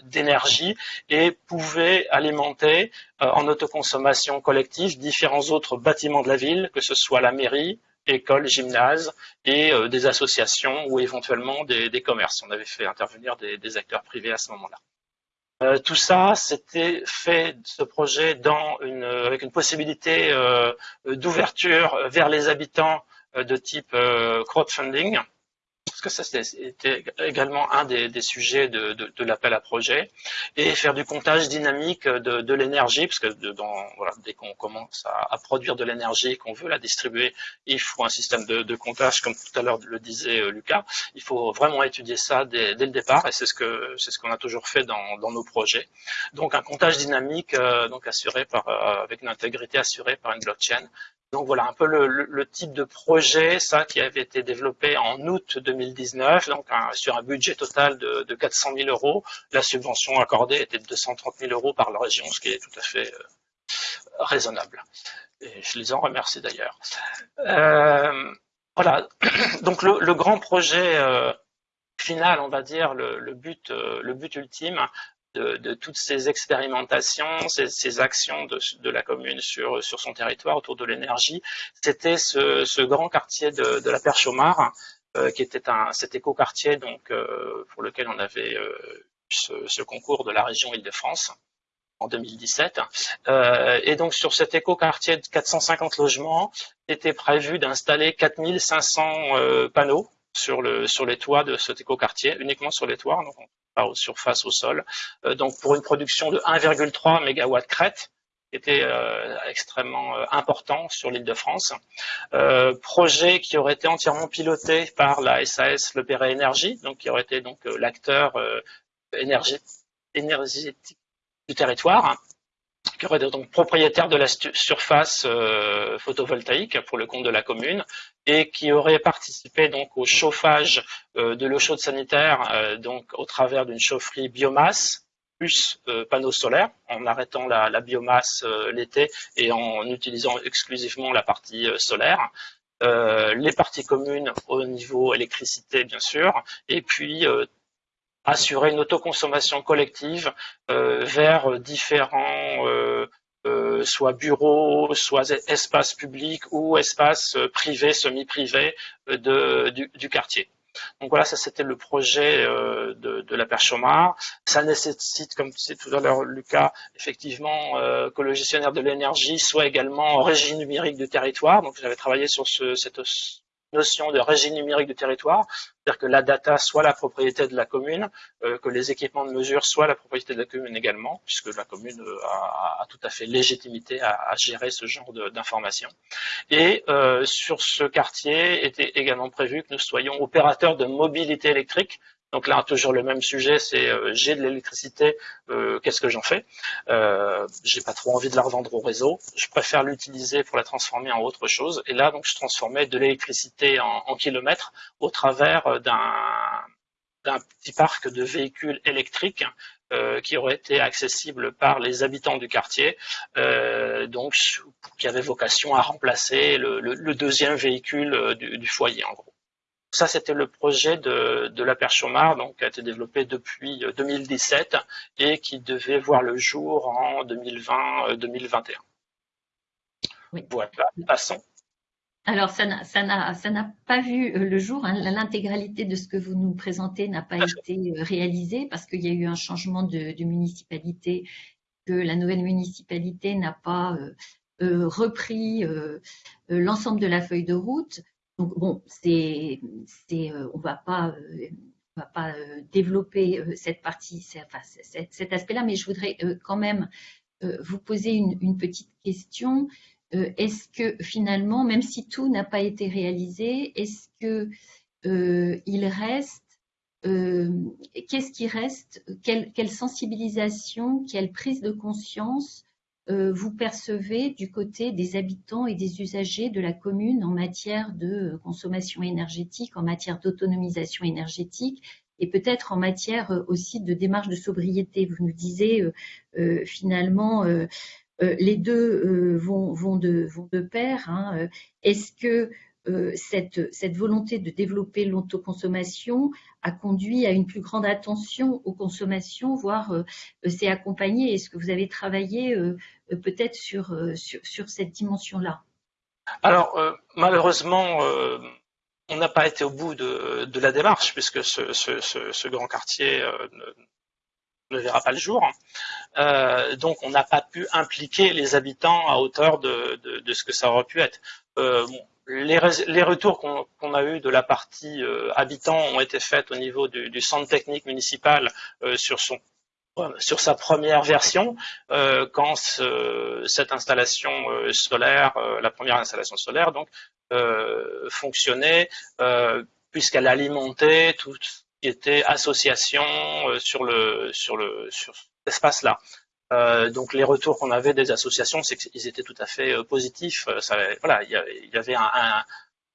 d'énergie et pouvait alimenter en autoconsommation collective différents autres bâtiments de la ville, que ce soit la mairie, école, gymnase et des associations ou éventuellement des, commerces. On avait fait intervenir des, des acteurs privés à ce moment-là. Euh, tout ça, c'était fait ce projet avec une possibilité euh, d'ouverture vers les habitants euh, de type crowdfunding parce que ça c'était également un des, des sujets de, de, de l'appel à projet, et faire du comptage dynamique de, de l'énergie, parce que dans, voilà, dès qu'on commence à, à, produire de l'énergie qu'on veut la distribuer, il faut un système de, comptage, comme tout à l'heure le disait euh, Lucas. Il faut vraiment étudier ça dès, dès le départ, et c'est ce que c'est ce qu'on a toujours fait dans, dans, nos projets. Donc un comptage dynamique, euh, donc assuré par euh, avec une intégrité assurée par une blockchain, donc voilà un peu le, type de projet, ça qui avait été développé en août 2019, donc sur un budget total de, de, 400 000 euros. La subvention accordée était de 230 000 euros par la région, ce qui est tout à fait euh, raisonnable. Et je les en remercie d'ailleurs. Euh, voilà. [CLEARS THROAT] Donc le, grand projet final, on va dire, le, but, le but ultime de, toutes ces expérimentations, ces, actions de, la commune sur, sur son territoire autour de l'énergie, c'était ce, grand quartier de, la Perche au Mar, qui était un, cet écoquartier donc pour lequel on avait ce, concours de la région Île-de-France en 2017. Euh, et donc sur cet écoquartier de 450 logements, était prévu d'installer 4500 euh, panneaux sur, le, sur les toits de cet écoquartier, uniquement sur les toits, donc pas aux surfaces, au sol. Euh, donc pour une production de 1,3 MW crête, qui était euh, extrêmement euh, important sur l'île de France. Projet qui aurait été entièrement piloté par la SAS Le Perret Énergie, qui aurait été donc l'acteur énergétique du territoire, qui aurait donc propriétaire de la surface euh, photovoltaïque pour le compte de la commune et qui aurait participé donc au chauffage euh, de l'eau chaude sanitaire euh, donc au travers d'une chaufferie biomasse plus panneaux solaires en arrêtant la, biomasse l'été et en utilisant exclusivement la partie solaire. les parties communes au niveau électricité bien sûr et puis assurer une autoconsommation collective vers différents euh, soit bureaux, soit espaces publics ou espaces privés, semi-privés du, du, quartier. Donc voilà, ça c'était le projet de, de, la perche Ça nécessite, comme disait tout à l'heure Lucas, effectivement que le gestionnaire de l'énergie soit également en régie numérique du territoire. Donc j'avais travaillé sur ce, cette notion de régime numérique du territoire, c'est-à-dire que la data soit la propriété de la commune, euh, que les équipements de mesure soient la propriété de la commune également, puisque la commune euh, a, tout à fait légitimité à, gérer ce genre d'informations. Et euh, sur ce quartier était également prévu que nous soyons opérateurs de mobilité électrique, donc là, toujours le même sujet, c'est euh, j'ai de l'électricité, euh, qu'est-ce que j'en fais? Euh, J'ai pas trop envie de la revendre au réseau. Je préfère l'utiliser pour la transformer en autre chose. Et là, donc, je transformais de l'électricité en, kilomètres au travers d'un petit parc de véhicules électriques qui aurait été accessible par les habitants du quartier, donc qui avait vocation à remplacer le, deuxième véhicule du, foyer en gros. Ça, c'était le projet de, de la perche donc, qui a été développé depuis 2017 euh, et qui devait voir le jour en 2020-2021. Euh, oui. Voilà, passons. Alors, ça n'a pas vu euh, le jour. Hein. L'intégralité de ce que vous nous présentez n'a pas été réalisée parce qu'il y a eu un changement de, municipalité, que la nouvelle municipalité n'a pas repris l'ensemble de la feuille de route. Donc bon, euh, on va pas, euh, va pas euh, développer cette partie, enfin, cet, aspect-là, mais je voudrais quand même vous poser une, petite question. est-ce que finalement, même si tout n'a pas été réalisé, est-ce que il reste qu'est-ce qui reste quelle, sensibilisation, quelle prise de conscience vous percevez du côté des habitants et des usagers de la commune en matière de consommation énergétique, en matière d'autonomisation énergétique et peut-être en matière euh, aussi de démarche de sobriété. Vous nous disiez euh, finalement les deux vont, vont, de, vont, de, pair. Hein. Est-ce que cette, cette, volonté de développer l'autoconsommation a conduit à une plus grande attention aux consommations, voire s'est accompagné Est-ce que vous avez travaillé euh, peut-être sur, euh, sur, sur, cette dimension-là? Alors, euh, malheureusement, on n'a pas été au bout de, la démarche, puisque ce, grand quartier ne, verra pas le jour. Euh, donc, on n'a pas pu impliquer les habitants à hauteur de, ce que ça aurait pu être. Euh, les, les, retours qu'on a eus de la partie euh, habitants ont été faits au niveau du, centre technique municipal sur son sur sa première version, euh, quand cette installation euh, solaire, euh, la première installation solaire, donc, fonctionnait, puisqu'elle alimentait tout ce qui était association sur le sur le sur cet espace-là. donc les retours qu'on avait des associations, c'est qu'ils étaient tout à fait positifs. Ça, voilà, il y, avait un,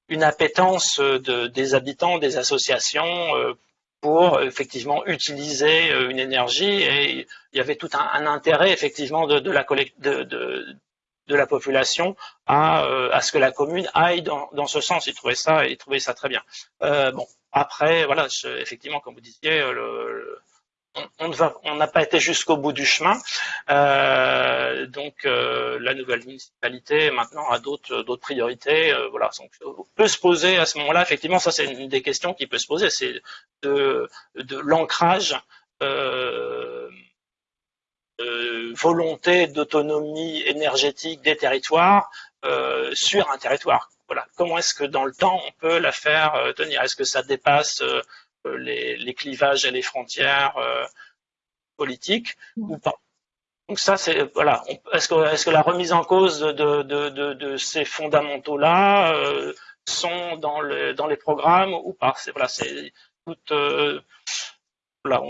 une appétence de, des habitants, des associations pour effectivement utiliser euh, une énergie et il y avait tout un, intérêt effectivement de, la population à, ce que la commune aille dans, ce sens. Il trouvait ça, il trouvait ça très bien. bon, après, voilà, effectivement, comme vous disiez, le on n'a pas été jusqu'au bout du chemin. Euh, donc euh, la nouvelle municipalité maintenant a d'autres priorités. Euh, voilà, on peut se poser à ce moment-là. Effectivement, ça c'est une des questions qui peut se poser, c'est de, de l'ancrage. volonté d'autonomie énergétique des territoires sur un territoire. Voilà. Comment est-ce que dans le temps on peut la faire tenir? Est-ce que ça dépasse euh, les, clivages et les frontières euh, politiques ou pas. Donc ça, c'est voilà. Est-ce que, est-ce que la remise en cause de, de, ces fondamentaux-là euh, sont dans, le, dans les programmes ou pas? C'est voilà, c'est toutes voilà,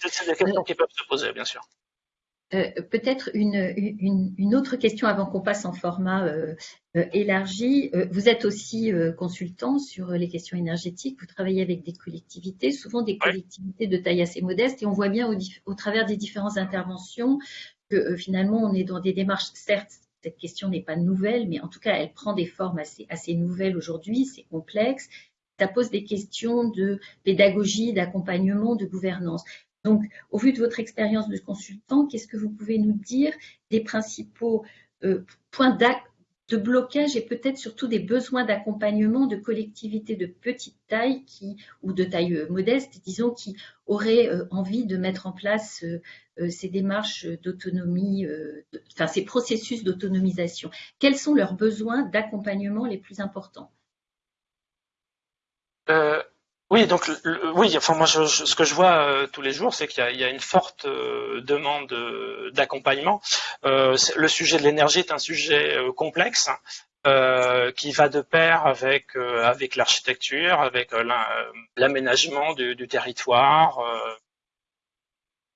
c'est des questions qui peuvent se poser, bien sûr. Euh, peut-être une, une, une, autre question avant qu'on passe en format euh, euh, élargi. vous êtes aussi consultant sur les questions énergétiques. Vous travaillez avec des collectivités, souvent des collectivités de taille assez modeste, et on voit bien au, au travers des différentes interventions que finalement on est dans des démarches. Certes, cette question n'est pas nouvelle, mais en tout cas, elle prend des formes assez, assez nouvelles aujourd'hui. C'est complexe. Ça pose des questions de pédagogie, d'accompagnement, de gouvernance. Donc, au vu de votre expérience de consultant, qu'est-ce que vous pouvez nous dire des principaux euh, points de blocage et peut-être surtout des besoins d'accompagnement de collectivités de petite taille ou de taille euh, modeste, disons, qui auraient euh, envie de mettre en place ces démarches d'autonomie, enfin ces processus d'autonomisation? Quels sont leurs besoins d'accompagnement les plus importants? Oui, donc oui, enfin moi je, ce que je vois euh, tous les jours, c'est qu'il y, y, a une forte euh, demande euh, d'accompagnement. le sujet de l'énergie est un sujet complexe qui va de pair avec avec l'architecture, avec l'aménagement du, du, territoire.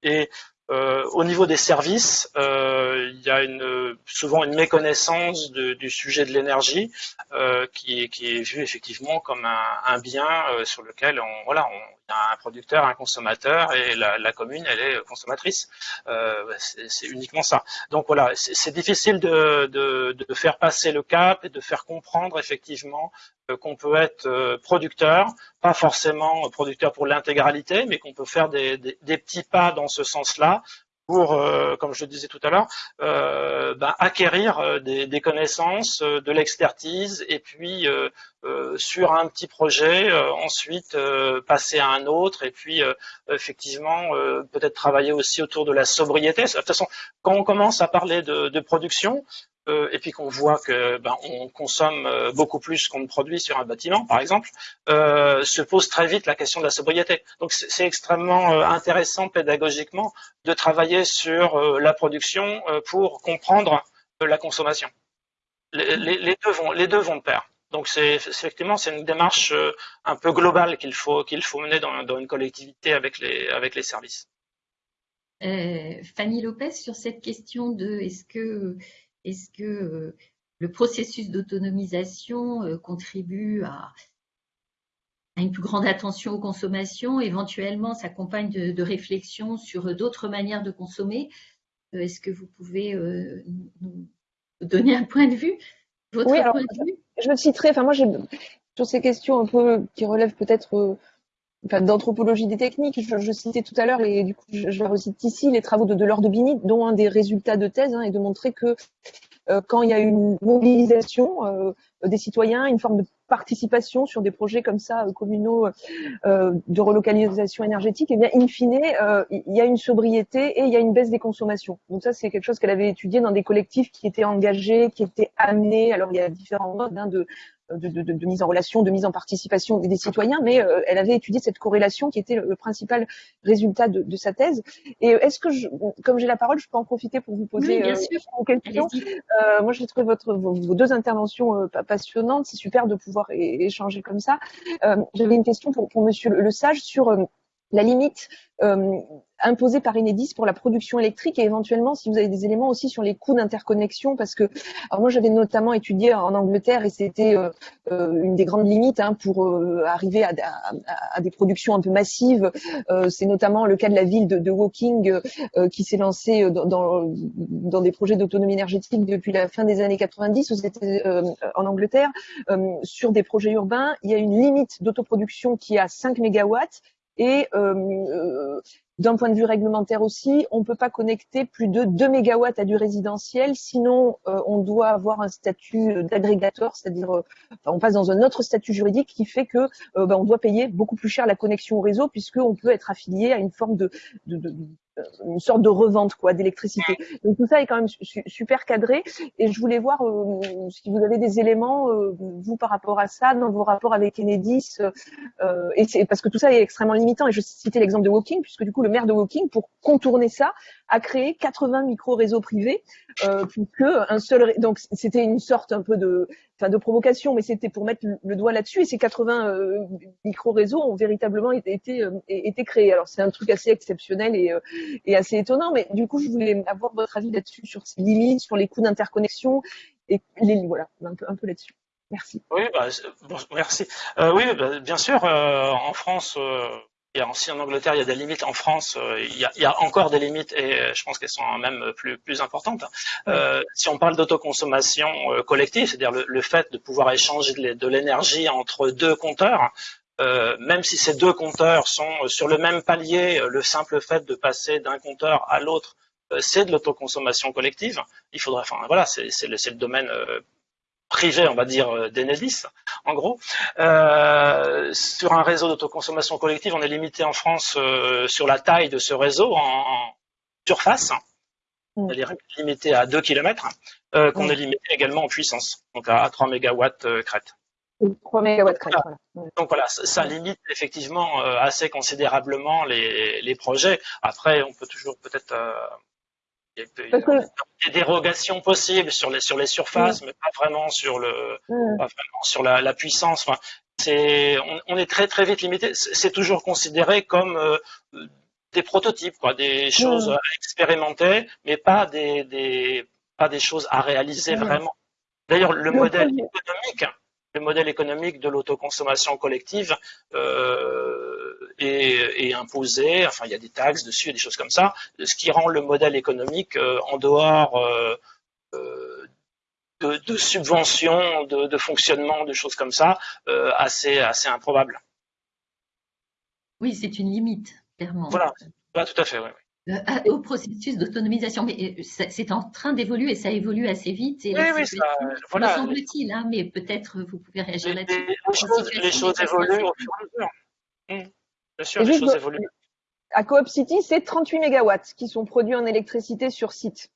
et euh, au niveau des services, euh, il y a une, souvent une méconnaissance de, du sujet de l'énergie euh, qui, qui, est vu effectivement comme un, un bien euh, sur lequel on, voilà, on, y a un producteur, un consommateur et la, la commune, elle est consommatrice. Euh, c'est uniquement ça. Donc voilà, c'est difficile de, de, de, faire passer le cap et de faire comprendre effectivement qu'on peut être producteur, pas forcément producteur pour l'intégralité, mais qu'on peut faire des, des, des petits pas dans ce sens-là pour, euh, comme je le disais tout à l'heure, euh, ben, acquérir euh, des, connaissances, de l'expertise, et puis sur un petit projet, ensuite passer à un autre, et puis effectivement peut-être travailler aussi autour de la sobriété. De toute façon, quand on commence à parler de, de production, euh, et puis qu'on voit que ben, on consomme euh, beaucoup plus qu'on ne produit sur un bâtiment, par exemple, euh, se pose très vite la question de la sobriété. Donc c'est extrêmement intéressant pédagogiquement de travailler sur la production pour comprendre la consommation. Les, deux vont, les deux vont de pair. Donc c'est effectivement c'est une démarche un peu globale qu'il faut qu'il faut mener dans, dans, une collectivité avec les avec les services. Fanny Lopez sur cette question de est-ce que est-ce que euh, le processus d'autonomisation euh, contribue à, une plus grande attention aux consommations, éventuellement s'accompagne de, de réflexions sur d'autres manières de consommer. Euh, Est-ce que vous pouvez nous donner un point de vue? Votre Oui, alors, je citerai, enfin moi j'ai sur ces questions un peu qui relèvent peut-être enfin, d'anthropologie des techniques. Je, citais tout à l'heure, et du coup, je, je recite ici les travaux de Delors de Bini, dont un des résultats de thèse hein, est de montrer que euh, quand il y a une mobilisation euh, des citoyens, une forme de participation sur des projets comme ça euh, communaux de relocalisation énergétique, et eh bien, in fine, il y a une sobriété et il y a une baisse des consommations. Donc ça, c'est quelque chose qu'elle avait étudié dans des collectifs qui étaient engagés, qui étaient amenés. Alors il y a différents modes hein, de de, mise en relation, de mise en participation des citoyens, mais euh, elle avait étudié cette corrélation qui était le, principal résultat de, sa thèse. Et euh, est-ce que, je, comme j'ai la parole, je peux en profiter pour vous poser euh, une question? Moi, j'ai trouvé votre, vos, deux interventions passionnantes. C'est super de pouvoir échanger comme ça. J'avais une question pour, pour Monsieur Le Sage sur la limite euh, imposée par Enedis pour la production électrique et éventuellement si vous avez des éléments aussi sur les coûts d'interconnexion parce que alors moi j'avais notamment étudié en Angleterre et c'était euh, euh, une des grandes limites hein, pour arriver à, à, des productions un peu massives. C'est notamment le cas de la ville de, de Woking qui s'est lancée dans, dans, dans, des projets d'autonomie énergétique depuis la fin des années 90 en Angleterre sur des projets urbains. Il y a une limite d'autoproduction qui est à 5 mégawatts et euh, euh, d'un point de vue réglementaire aussi, on ne peut pas connecter plus de 2 mégawatts à du résidentiel, sinon euh, on doit avoir un statut d'agrégateur, c'est-à-dire on passe dans un autre statut juridique qui fait que ben, on doit payer beaucoup plus cher la connexion au réseau puisqu'on peut être affilié à une forme de, une sorte de revente quoi d'électricité. Donc tout ça est quand même super cadré et je voulais voir euh, si vous avez des éléments euh, vous par rapport à ça dans vos rapports avec Enedis euh, et parce que tout ça est extrêmement limitant et je citais l'exemple de Woking puisque du coup le maire de Woking pour contourner ça a créé 80 micro-réseaux privés euh, pour que un seul donc c'était une sorte un peu de enfin de provocation mais c'était pour mettre le doigt là-dessus et ces 80 euh, micro-réseaux ont véritablement été été, créés. Alors c'est un truc assez exceptionnel et et assez étonnant. Mais du coup, je voulais avoir votre avis là-dessus, sur ces limites, sur les coûts d'interconnexion, et les, voilà, un peu, là-dessus. Merci. Oui, bah, merci. Euh, oui, bah, bien sûr, euh, en France, euh, il y a aussi en Angleterre, il y a des limites. En France, euh, il y, a, il, y a, encore des limites et je pense qu'elles sont même plus, plus importantes. Euh, si on parle d'autoconsommation collective, c'est-à-dire le, le, fait de pouvoir échanger de l'énergie entre deux compteurs, euh, même si ces deux compteurs sont sur le même palier, euh, le simple fait de passer d'un compteur à l'autre, euh, c'est de l'autoconsommation collective. Il faudrait, enfin voilà, c'est le, le, domaine privé, on va dire, d'Enedis, en gros. Euh, sur un réseau d'autoconsommation collective, on est limité en France euh, sur la taille de ce réseau en, en surface, mm. c'est-à-dire limité à 2 km, euh, qu'on mm. est limité également en puissance, donc à, à 3 MW crête. 3 mégawatts Donc voilà, ça limite effectivement euh, assez considérablement les, les, projets. Après, on peut toujours peut-être euh, il y a des dérogations possibles sur les sur les surfaces, mais pas vraiment sur le pas vraiment sur la, la puissance. Enfin, c'est on, on, est très très vite limité. C'est toujours considéré comme euh, des prototypes, quoi, des choses à expérimenter, mais pas des, des pas des choses à réaliser vraiment. D'ailleurs, le modèle économique le modèle économique de l'autoconsommation collective euh, est, est, imposé, enfin il y a des taxes dessus, et des choses comme ça, ce qui rend le modèle économique euh, en dehors euh, euh de, de, subventions, de, de, fonctionnement, de choses comme ça, euh, assez, assez improbable. Oui, c'est une limite, clairement. Voilà, tout à fait, oui. Euh, au processus d'autonomisation. Mais c'est en train d'évoluer et ça évolue assez vite. Et oui, oui, ça, voilà. semble-t-il, hein, mais peut-être vous pouvez réagir là-dessus. Les, choses, les choses évoluent au fur et à mesure. Mmh. Bien sûr, les choses évoluent. À Coop City, c'est 38 mégawatts qui sont produits en électricité sur site.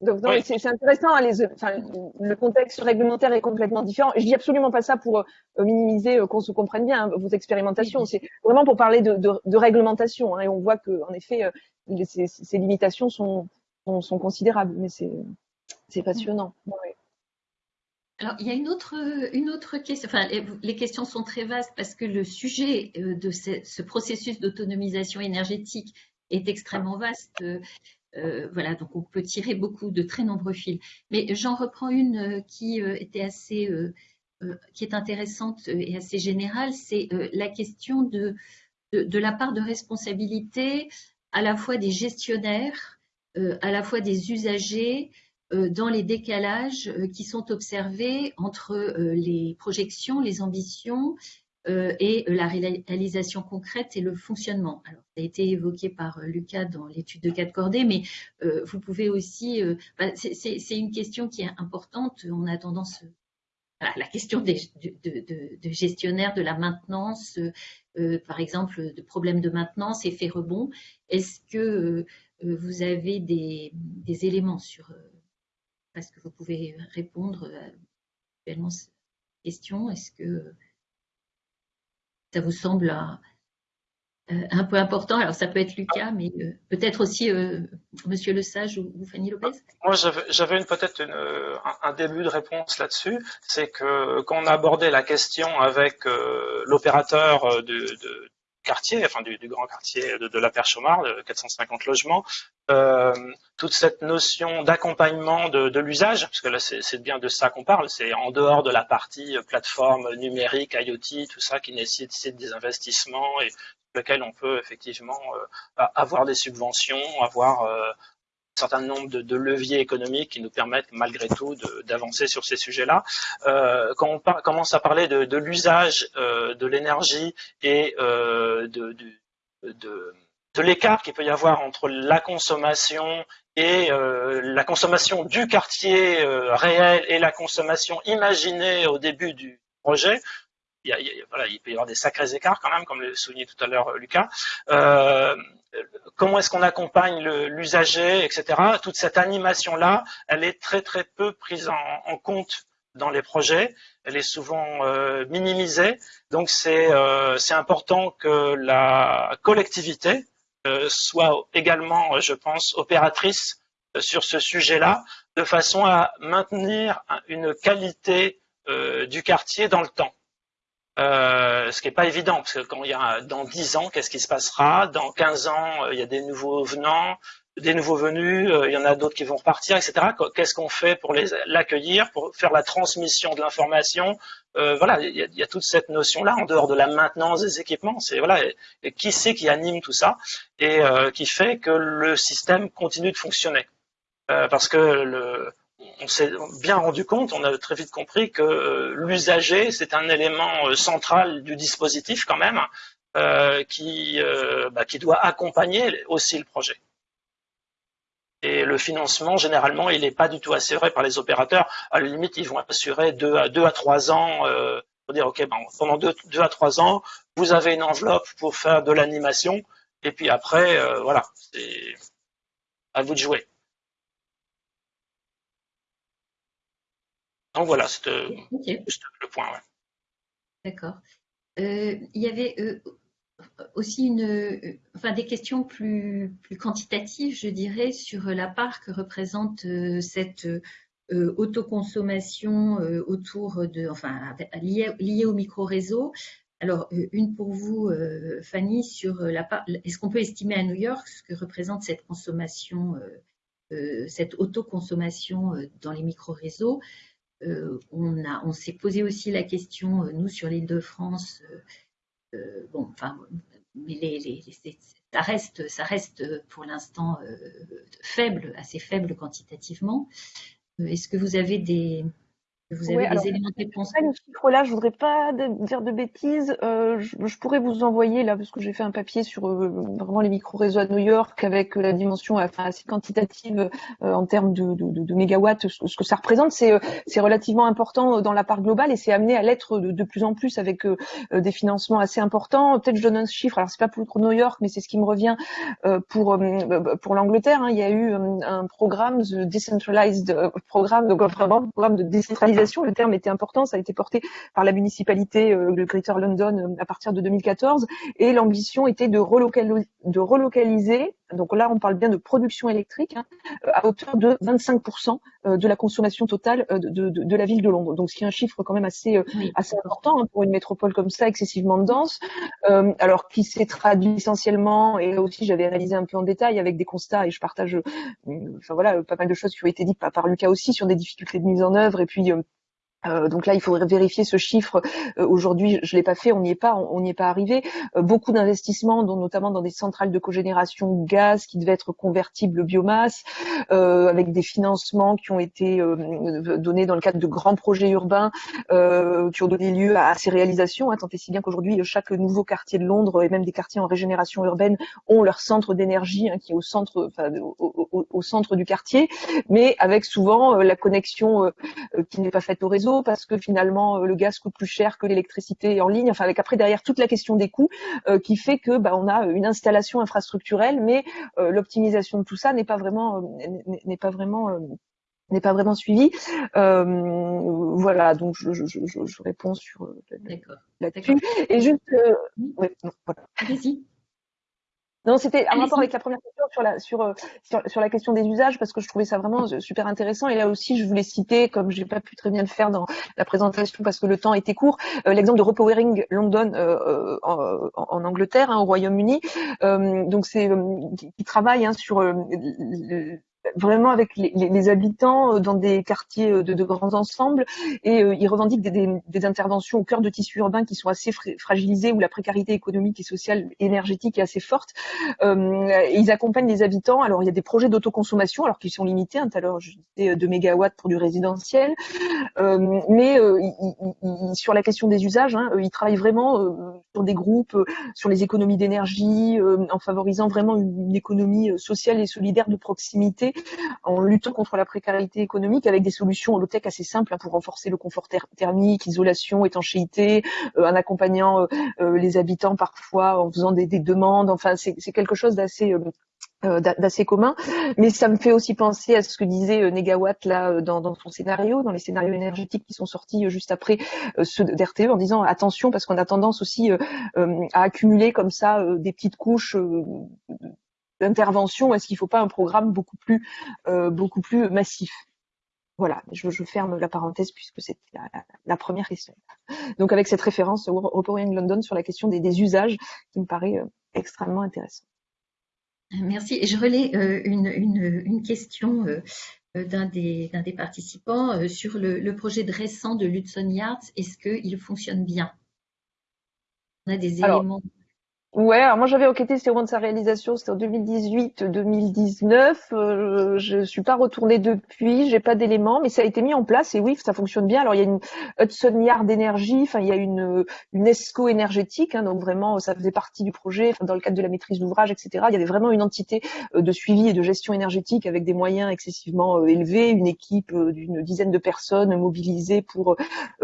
Donc oui. c'est intéressant. Hein, les, enfin, le contexte réglementaire est complètement différent. Je dis absolument pas ça pour euh, minimiser euh, qu'on se comprenne bien hein, vos expérimentations. C'est vraiment pour parler de, de, de réglementation. Hein, et on voit que en effet, euh, ces, ces, limitations sont, sont, sont, considérables. Mais c'est passionnant. Ouais. Alors, il y a une autre, une autre question. Enfin, les, questions sont très vastes parce que le sujet de ce, ce processus d'autonomisation énergétique est extrêmement vaste. Euh, voilà, donc on peut tirer beaucoup de très nombreux fils. Mais j'en reprends une euh, qui euh, était assez, qui est intéressante et assez générale, c'est la question de, de, la part de responsabilité à la fois des gestionnaires, à la fois des usagers, dans les décalages qui sont observés entre les projections, les ambitions euh, et la réalisation concrète et le fonctionnement. Alors, ça a été évoqué par euh, Lucas dans l'étude de quatre cordées, mais euh, vous pouvez aussi, euh, bah, c'est une question qui est importante. On a tendance, voilà, la question des, de, de, de, gestionnaire de la maintenance, euh, par exemple, de problèmes de maintenance, effet rebond. Est-ce que vous avez des éléments sur, est-ce que vous pouvez répondre à cette question Est-ce que ça vous semble un, euh, un, peu important? Alors, ça peut être Lucas, mais euh, peut-être aussi euh, Monsieur Le Sage ou, ou Fanny Lopez. Moi, j'avais peut-être un, un, début de réponse là-dessus. C'est que quand on a abordé la question avec euh, l'opérateur de, de, quartier, enfin du, grand quartier de, la Perche aux de 450 logements, euh, toute cette notion d'accompagnement de, l'usage, parce que là c'est bien de ça qu'on parle, c'est en dehors de la partie plateforme numérique, IoT, tout ça qui nécessite des investissements et lequel on peut effectivement avoir des subventions, avoir certain nombre de, leviers économiques qui nous permettent malgré tout d'avancer sur ces sujets-là. Euh, quand on commence à parler de, l'usage euh, de l'énergie et euh, de, l'écart qu'il peut y avoir entre la consommation et la consommation du quartier réel et la consommation imaginée au début du projet, il, voilà, il peut y avoir des sacrés écarts quand même, comme le soulignait tout à l'heure Lucas. Euh, comment est-ce qu'on accompagne l'usager, etc. Toute cette animation-là, elle est très très peu prise en, compte dans les projets. Elle est souvent euh, minimisée. Donc c'est euh, important que la collectivité euh, soit également, je pense, opératrice sur ce sujet-là, de façon à maintenir une qualité du quartier dans le temps. Euh, ce qui n'est pas évident, parce que quand il y a dans 10 ans, qu'est-ce qui se passera? Dans 15 ans, euh, il y a des nouveaux venants, des nouveaux venus, euh, il y en a d'autres qui vont repartir, etc. Qu'est-ce qu'on fait pour l'accueillir, pour faire la transmission de l'information? Voilà, il y, a, toute cette notion-là, en dehors de la maintenance des équipements. C'est voilà, qui c'est qui anime tout ça et qui fait que le système continue de fonctionner Parce que le, on s'est bien rendu compte, on a très vite compris que euh, l'usager, c'est un élément euh, central du dispositif quand même, euh, qui, bah, qui doit accompagner aussi le projet. Et le financement, généralement, il n'est pas du tout assuré par les opérateurs. À la limite, ils vont assurer à, deux à trois ans, pour dire, OK, pendant deux, deux, à trois ans, vous avez une enveloppe pour faire de l'animation, et puis après, voilà, c'est à vous de jouer. Donc voilà, c'était le point. D'accord. Euh, il y avait euh, aussi une, euh, enfin, des questions plus, plus, quantitatives, je dirais, sur la part que représente cette autoconsommation autour de, enfin, liée, liée au micro-réseau. Alors, une pour vous, Fanny, sur la part, est-ce qu'on peut estimer à New York ce que représente cette consommation, cette autoconsommation dans les micro-réseaux? Euh, on, on s'est posé aussi la question, euh, nous, sur l'île de France, euh, bon, enfin, mais les, ça, reste, ça reste pour l'instant faible, assez faible quantitativement. Est-ce que vous avez des, vous avez des éléments de réponse je voudrais pas dire de bêtises. Euh, je, pourrais vous envoyer là, parce que j'ai fait un papier sur euh, vraiment les micro-réseaux à New York avec la dimension enfin, assez quantitative euh, en termes de, de, de, de mégawatts, ce, que ça représente. C'est c'est relativement important dans la part globale et c'est amené à l'être de, plus en plus avec des financements assez importants. Peut-être je donne un chiffre. Alors c'est pas pour New York, mais c'est ce qui me revient pour pour l'Angleterre. Hein. Il y a eu un programme, the decentralized programme, donc vraiment un programme de décentralisation le terme était important, ça a été porté par la municipalité euh, de Greater London euh, à partir de 2014, et l'ambition était de relocaliser, donc là on parle bien de production électrique, hein, euh, à hauteur de 25% de la consommation totale de, de, la ville de Londres. Donc ce qui est un chiffre quand même assez, assez important hein, pour une métropole comme ça, excessivement dense, alors qui s'est traduit essentiellement, et là aussi j'avais analysé un peu en détail avec des constats, et je partage enfin voilà, pas mal de choses qui ont été dites par, par Lucas aussi sur des difficultés de mise en œuvre, et puis euh, donc là, il faudrait vérifier ce chiffre. Euh, aujourd'hui, je l'ai pas fait, on n'y est pas, on n'y est pas arrivé. Euh, beaucoup d'investissements, dont, notamment dans des centrales de cogénération gaz qui devaient être convertibles biomasse, avec des financements qui ont été donnés dans le cadre de grands projets urbains qui ont donné lieu à, ces réalisations. Hein, tant et si bien qu'aujourd'hui, chaque nouveau quartier de Londres et même des quartiers en régénération urbaine ont leur centre d'énergie hein, qui est au centre, enfin, au, au, centre du quartier, mais avec souvent la connexion qui n'est pas faite au réseau parce que finalement euh, le gaz coûte plus cher que l'électricité en ligne. Enfin, avec après derrière toute la question des coûts euh, qui fait que bah, on a une installation infrastructurelle, mais euh, l'optimisation de tout ça n'est pas vraiment n'est pas vraiment n'est pas vraiment suivi. voilà, donc je, je, je, je réponds sur là-dessus. Et juste, ouais, non, voilà. Non, c'était un rapport avec la première question sur la sur, euh, sur, sur la question des usages parce que je trouvais ça vraiment euh, super intéressant. Et là aussi je voulais citer comme j'ai pas pu très bien le faire dans la présentation parce que le temps était court euh, l'exemple de Repowering London euh, en, en, Angleterre hein, au Royaume-Uni. Donc c'est qui travaille hein, sur vraiment avec les, les, habitants euh, dans des quartiers euh, de, de grands ensembles et euh, ils revendiquent des, des, des, interventions au cœur de tissus urbains qui sont assez fragilisés où la précarité économique et sociale énergétique est assez forte. Euh, ils accompagnent les habitants. Alors il y a des projets d'autoconsommation alors qu'ils sont limités. Hein, tout à l'heure je disais 2 mégawatts pour du résidentiel, euh, mais sur la question des usages, hein, ils travaillent vraiment sur des groupes, sur les économies d'énergie, en favorisant vraiment une économie sociale et solidaire de proximité [LAUGHS] en luttant contre la précarité économique avec des solutions low-tech assez simples hein, pour renforcer le confort thermique, isolation, étanchéité, euh, en accompagnant euh, euh, les habitants parfois en faisant des, demandes. Enfin, c'est quelque chose d'assez d'assez commun, mais ça me fait aussi penser à ce que disait Negawatt là dans, son scénario, dans les scénarios énergétiques qui sont sortis juste après ceux d'RTE, en disant attention parce qu'on a tendance aussi à accumuler comme ça des petites couches d'intervention Est-ce qu'il ne faut pas un programme beaucoup plus, euh, beaucoup plus massif? Voilà, je, je, ferme la parenthèse puisque c'était la, la, première question. Donc avec cette référence au Reporting London sur la question des, des, usages qui me paraît euh, extrêmement intéressant. Merci. Et je relais euh, une, une, une, question d'un des, des, participants sur le, le, projet de récent de Lutson Yards. Est-ce qu'il fonctionne bien? On a des Alors, éléments. Ouais, alors moi j'avais enquêté sur au moment de sa réalisation, c'était en 2018-2019. Euh, je suis pas retournée depuis, j'ai pas d'éléments, mais ça a été mis en place et oui, ça fonctionne bien. Alors il y a une Hudson Yard d'énergie, enfin il y a une une ESCO énergétique, hein, donc vraiment ça faisait partie du projet, dans le cadre de la maîtrise d'ouvrage, etc. Il y avait vraiment une entité euh, de suivi et de gestion énergétique avec des moyens excessivement euh, élevés, une équipe euh, d'une dizaine de personnes mobilisées pour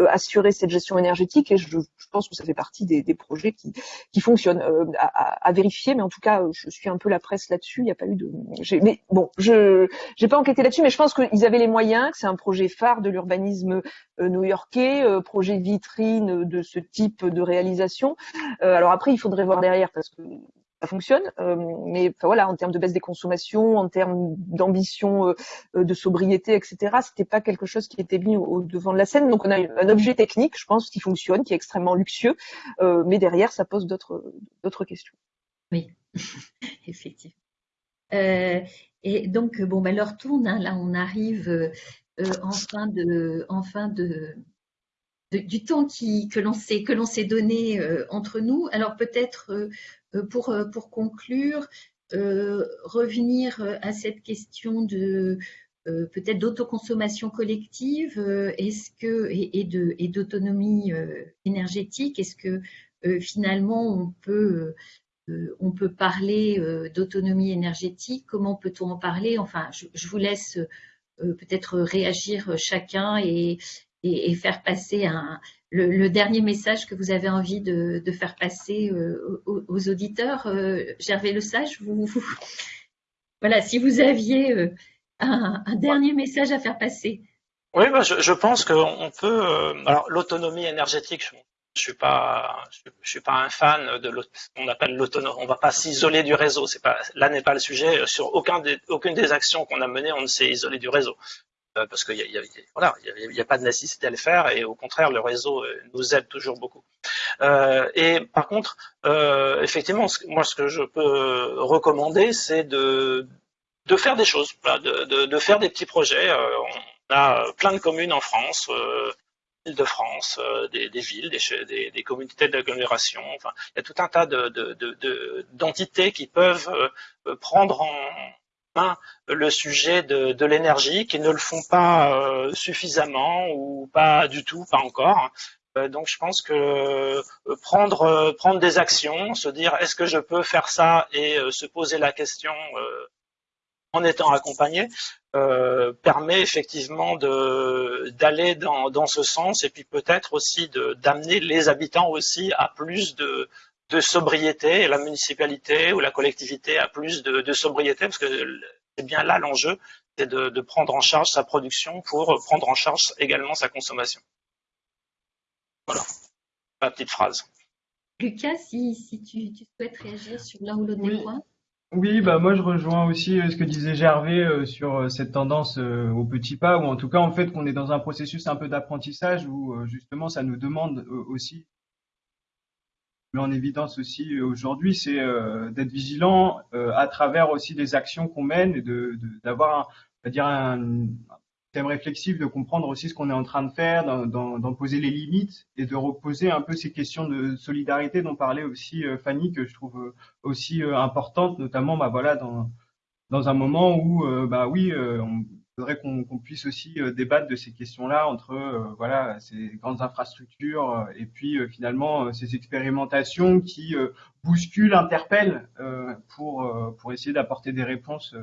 assurer cette gestion énergétique. Et je, je, pense que ça fait partie des, des projets qui qui fonctionnent à, vérifier, mais en tout cas, je suis un peu la presse là-dessus. Il n'y a pas eu de. Mais bon, je j'ai pas enquêté là-dessus, mais je pense qu'ils avaient les moyens, que c'est un projet phare de l'urbanisme euh, new-yorkais, euh, projet vitrine de ce type de réalisation. alors après, il faudrait voir derrière parce que ça fonctionne, euh, mais voilà, en termes de baisse des consommations, en termes d'ambition, euh, de sobriété, etc., c'était pas quelque chose qui était mis au, devant de la scène. Donc on a un objet technique, je pense, qui fonctionne, qui est extrêmement luxueux, euh, mais derrière, ça pose d'autres questions. Oui, [LAUGHS] effectivement. et donc bon, bah, l'heure tourne. Hein, là, on arrive en fin de, en fin de du temps que l'on s'est donné entre nous. Alors peut-être pour, euh, pour conclure, euh, revenir à cette question de peut-être d'autoconsommation collective et, et d'autonomie énergétique. Est-ce que finalement on peut, on peut parler d'autonomie énergétique? Comment peut-on en parler? Enfin, je vous laisse peut-être réagir chacun et, et, faire passer le, dernier message que vous avez envie de, faire passer euh, aux, auditeurs. Euh, Gervais Le Sage, vous, voilà, si vous aviez euh, un, dernier message à faire passer. Oui, je, pense qu'on peut. Alors, l'autonomie énergétique, je, je suis pas, je, suis pas un fan de qu'on appelle l'autonomie. On va pas s'isoler du réseau. Pas, là n'est pas le sujet. Sur aucun des, aucune des actions qu'on a menées, on ne s'est isolé du réseau. Euh, parce qu'il n'y a, voilà, a, a, pas de nécessité à le faire et au contraire, le réseau euh, nous aide toujours beaucoup. Euh, et par contre, effectivement, moi, ce que je peux recommander, c'est de, de faire des choses, de, de, de, faire des petits projets. on a plein de communes en France. de France, des, villes, des, des, communautés d'agglomération. Enfin, il y a tout un tas d'entités qui peuvent prendre en, le sujet de, l'énergie, qui ne le font pas euh, suffisamment ou pas du tout, pas encore. Euh, donc je pense que euh, prendre des actions, se dire est-ce que je peux faire ça et se poser la question en étant accompagné permet effectivement d'aller dans ce sens et puis peut-être aussi d'amener les habitants aussi à plus de de sobriété et la municipalité ou la collectivité a plus de, de sobriété parce que c'est bien là l'enjeu, c'est de, de, prendre en charge sa production pour prendre en charge également sa consommation. Voilà, ma petite phrase. Lucas, si, si tu, tu, souhaites réagir sur l'un ou l'autre oui. des points. Oui, bah moi je rejoins aussi ce que disait Gervais sur cette tendance au petit pas, ou en tout cas en fait qu'on est dans un processus un peu d'apprentissage où justement ça nous demande aussi en évidence aussi aujourd'hui, c'est d'être vigilant à travers aussi des actions qu'on mène et de d'avoir, dire un, thème réflexif, de comprendre aussi ce qu'on est en train de faire, d'en poser les limites et de reposer un peu ces questions de solidarité dont parlait aussi Fanny, que je trouve aussi importante, notamment bah voilà dans dans un moment où bah oui on faudrait qu'on puisse aussi euh, débattre de ces questions-là entre euh, voilà ces grandes infrastructures euh, et puis finalement ces expérimentations qui bousculent, interpellent pour pour essayer d'apporter des réponses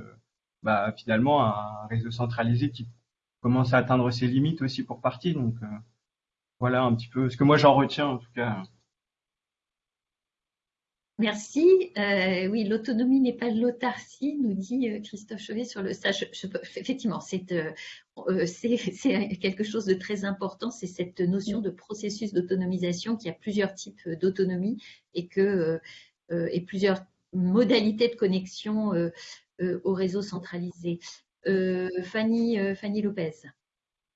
bah, finalement à un réseau centralisé qui commence à atteindre ses limites aussi pour partie. Donc voilà un petit peu ce que moi j'en retiens en tout cas. Merci. Euh, oui, l'autonomie n'est pas de l'autarcie, nous dit euh, Christophe Chevet sur le stage. effectivement, euh, [LAUGHS] c'est quelque chose de très important, c'est cette notion de processus d'autonomisation qui a plusieurs types d'autonomie et et plusieurs modalités de connexion au réseau centralisé. Fanny, Fanny Lopez.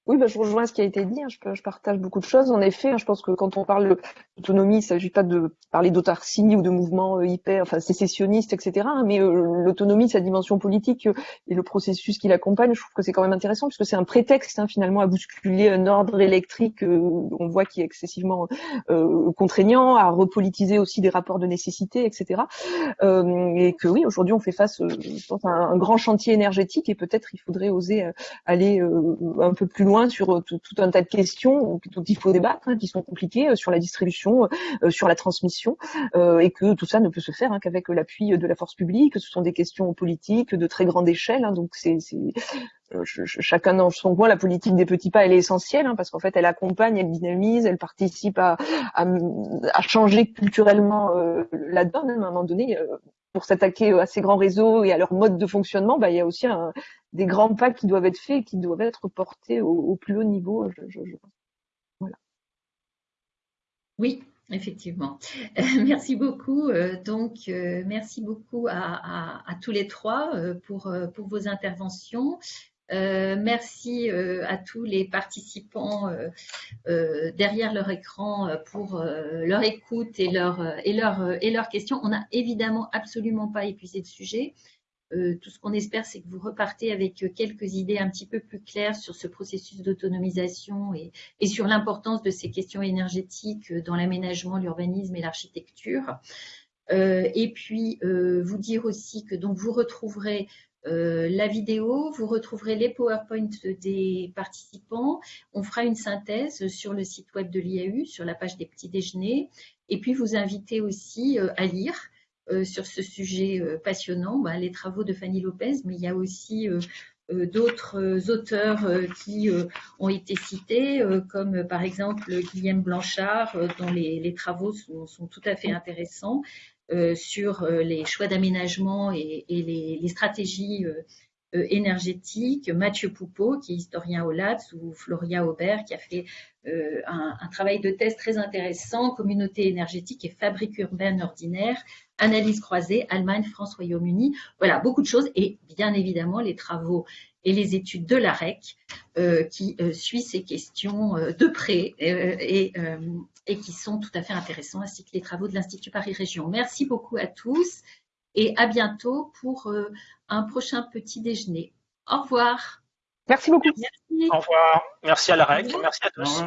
Oui, bah, je rejoins ce qui a été dit. Hein. Je, partage beaucoup de choses. En effet, hein, je pense que quand on parle d'autonomie, il ne s'agit pas de parler d'autarcie ou de mouvements euh, hyper, enfin sécessionnistes, etc. Hein, mais euh, l'autonomie, sa dimension politique euh, et le processus qui l'accompagne, je trouve que c'est quand même intéressant puisque c'est un prétexte finalement à bousculer un ordre électrique, on voit qui est excessivement contraignant, à repolitiser aussi des rapports de nécessité, etc. et que oui, aujourd'hui, on fait face, à un grand chantier énergétique et peut-être il faudrait oser aller un peu plus loin sur euh, tout, un tas de questions dont il faut débattre, qui sont compliquées, euh, sur la distribution, euh, sur la transmission, et que tout ça ne peut se faire hein, qu'avec l'appui de la force publique. Ce sont des questions politiques de très grande échelle, hein, donc c'est chacun dans son coin, la politique des petits pas, elle est essentielle hein, parce qu'en fait, elle accompagne, elle dynamise, elle participe à, changer culturellement la donne. À un moment donné, pour s'attaquer à ces grands réseaux et à leur mode de fonctionnement, bah, il y a aussi un, des grands pas qui doivent être faits et qui doivent être portés au, plus haut niveau. Je, Voilà. Oui, effectivement. merci beaucoup. Euh, donc, euh, merci beaucoup à, tous les trois euh, pour vos interventions. Merci à tous les participants derrière leur écran pour leur écoute et, leur, et, leur, et leurs questions. On n'a évidemment absolument pas épuisé le sujet. Euh, tout ce qu'on espère, c'est que vous repartez avec euh, quelques idées un petit peu plus claires sur ce processus d'autonomisation et, sur l'importance de ces questions énergétiques euh, dans l'aménagement, l'urbanisme et l'architecture. et puis, vous dire aussi que donc vous retrouverez la vidéo, vous retrouverez les PowerPoint des participants. On fera une synthèse sur le site web de l'IAU, sur la page des petits déjeuners. Et puis, vous invitez aussi à lire euh, sur ce sujet euh, passionnant, bah, les travaux de Fanny Lopez, mais il y a aussi euh, d'autres auteurs qui ont été cités, comme par exemple Guillaume Blanchard, dont les, travaux sont, tout à fait intéressants sur les choix d'aménagement et, les, stratégies énergétiques. Mathieu Poupeau, qui est historien au LATS, ou Floria Aubert, qui a fait un, un, travail de thèse très intéressant, communauté énergétique et fabrique urbaine ordinaire, analyse croisée, Allemagne, France, Royaume-Uni. Voilà, beaucoup de choses et bien évidemment les travaux et les études de l'AREC euh, qui euh, suit ces questions euh, de près et, et, qui sont tout à fait intéressants, ainsi que les travaux de l'Institut Paris Région. Merci beaucoup à tous et à bientôt pour un prochain petit déjeuner. Au revoir. Merci beaucoup. Au revoir. Merci à l'AREC. Merci à tous.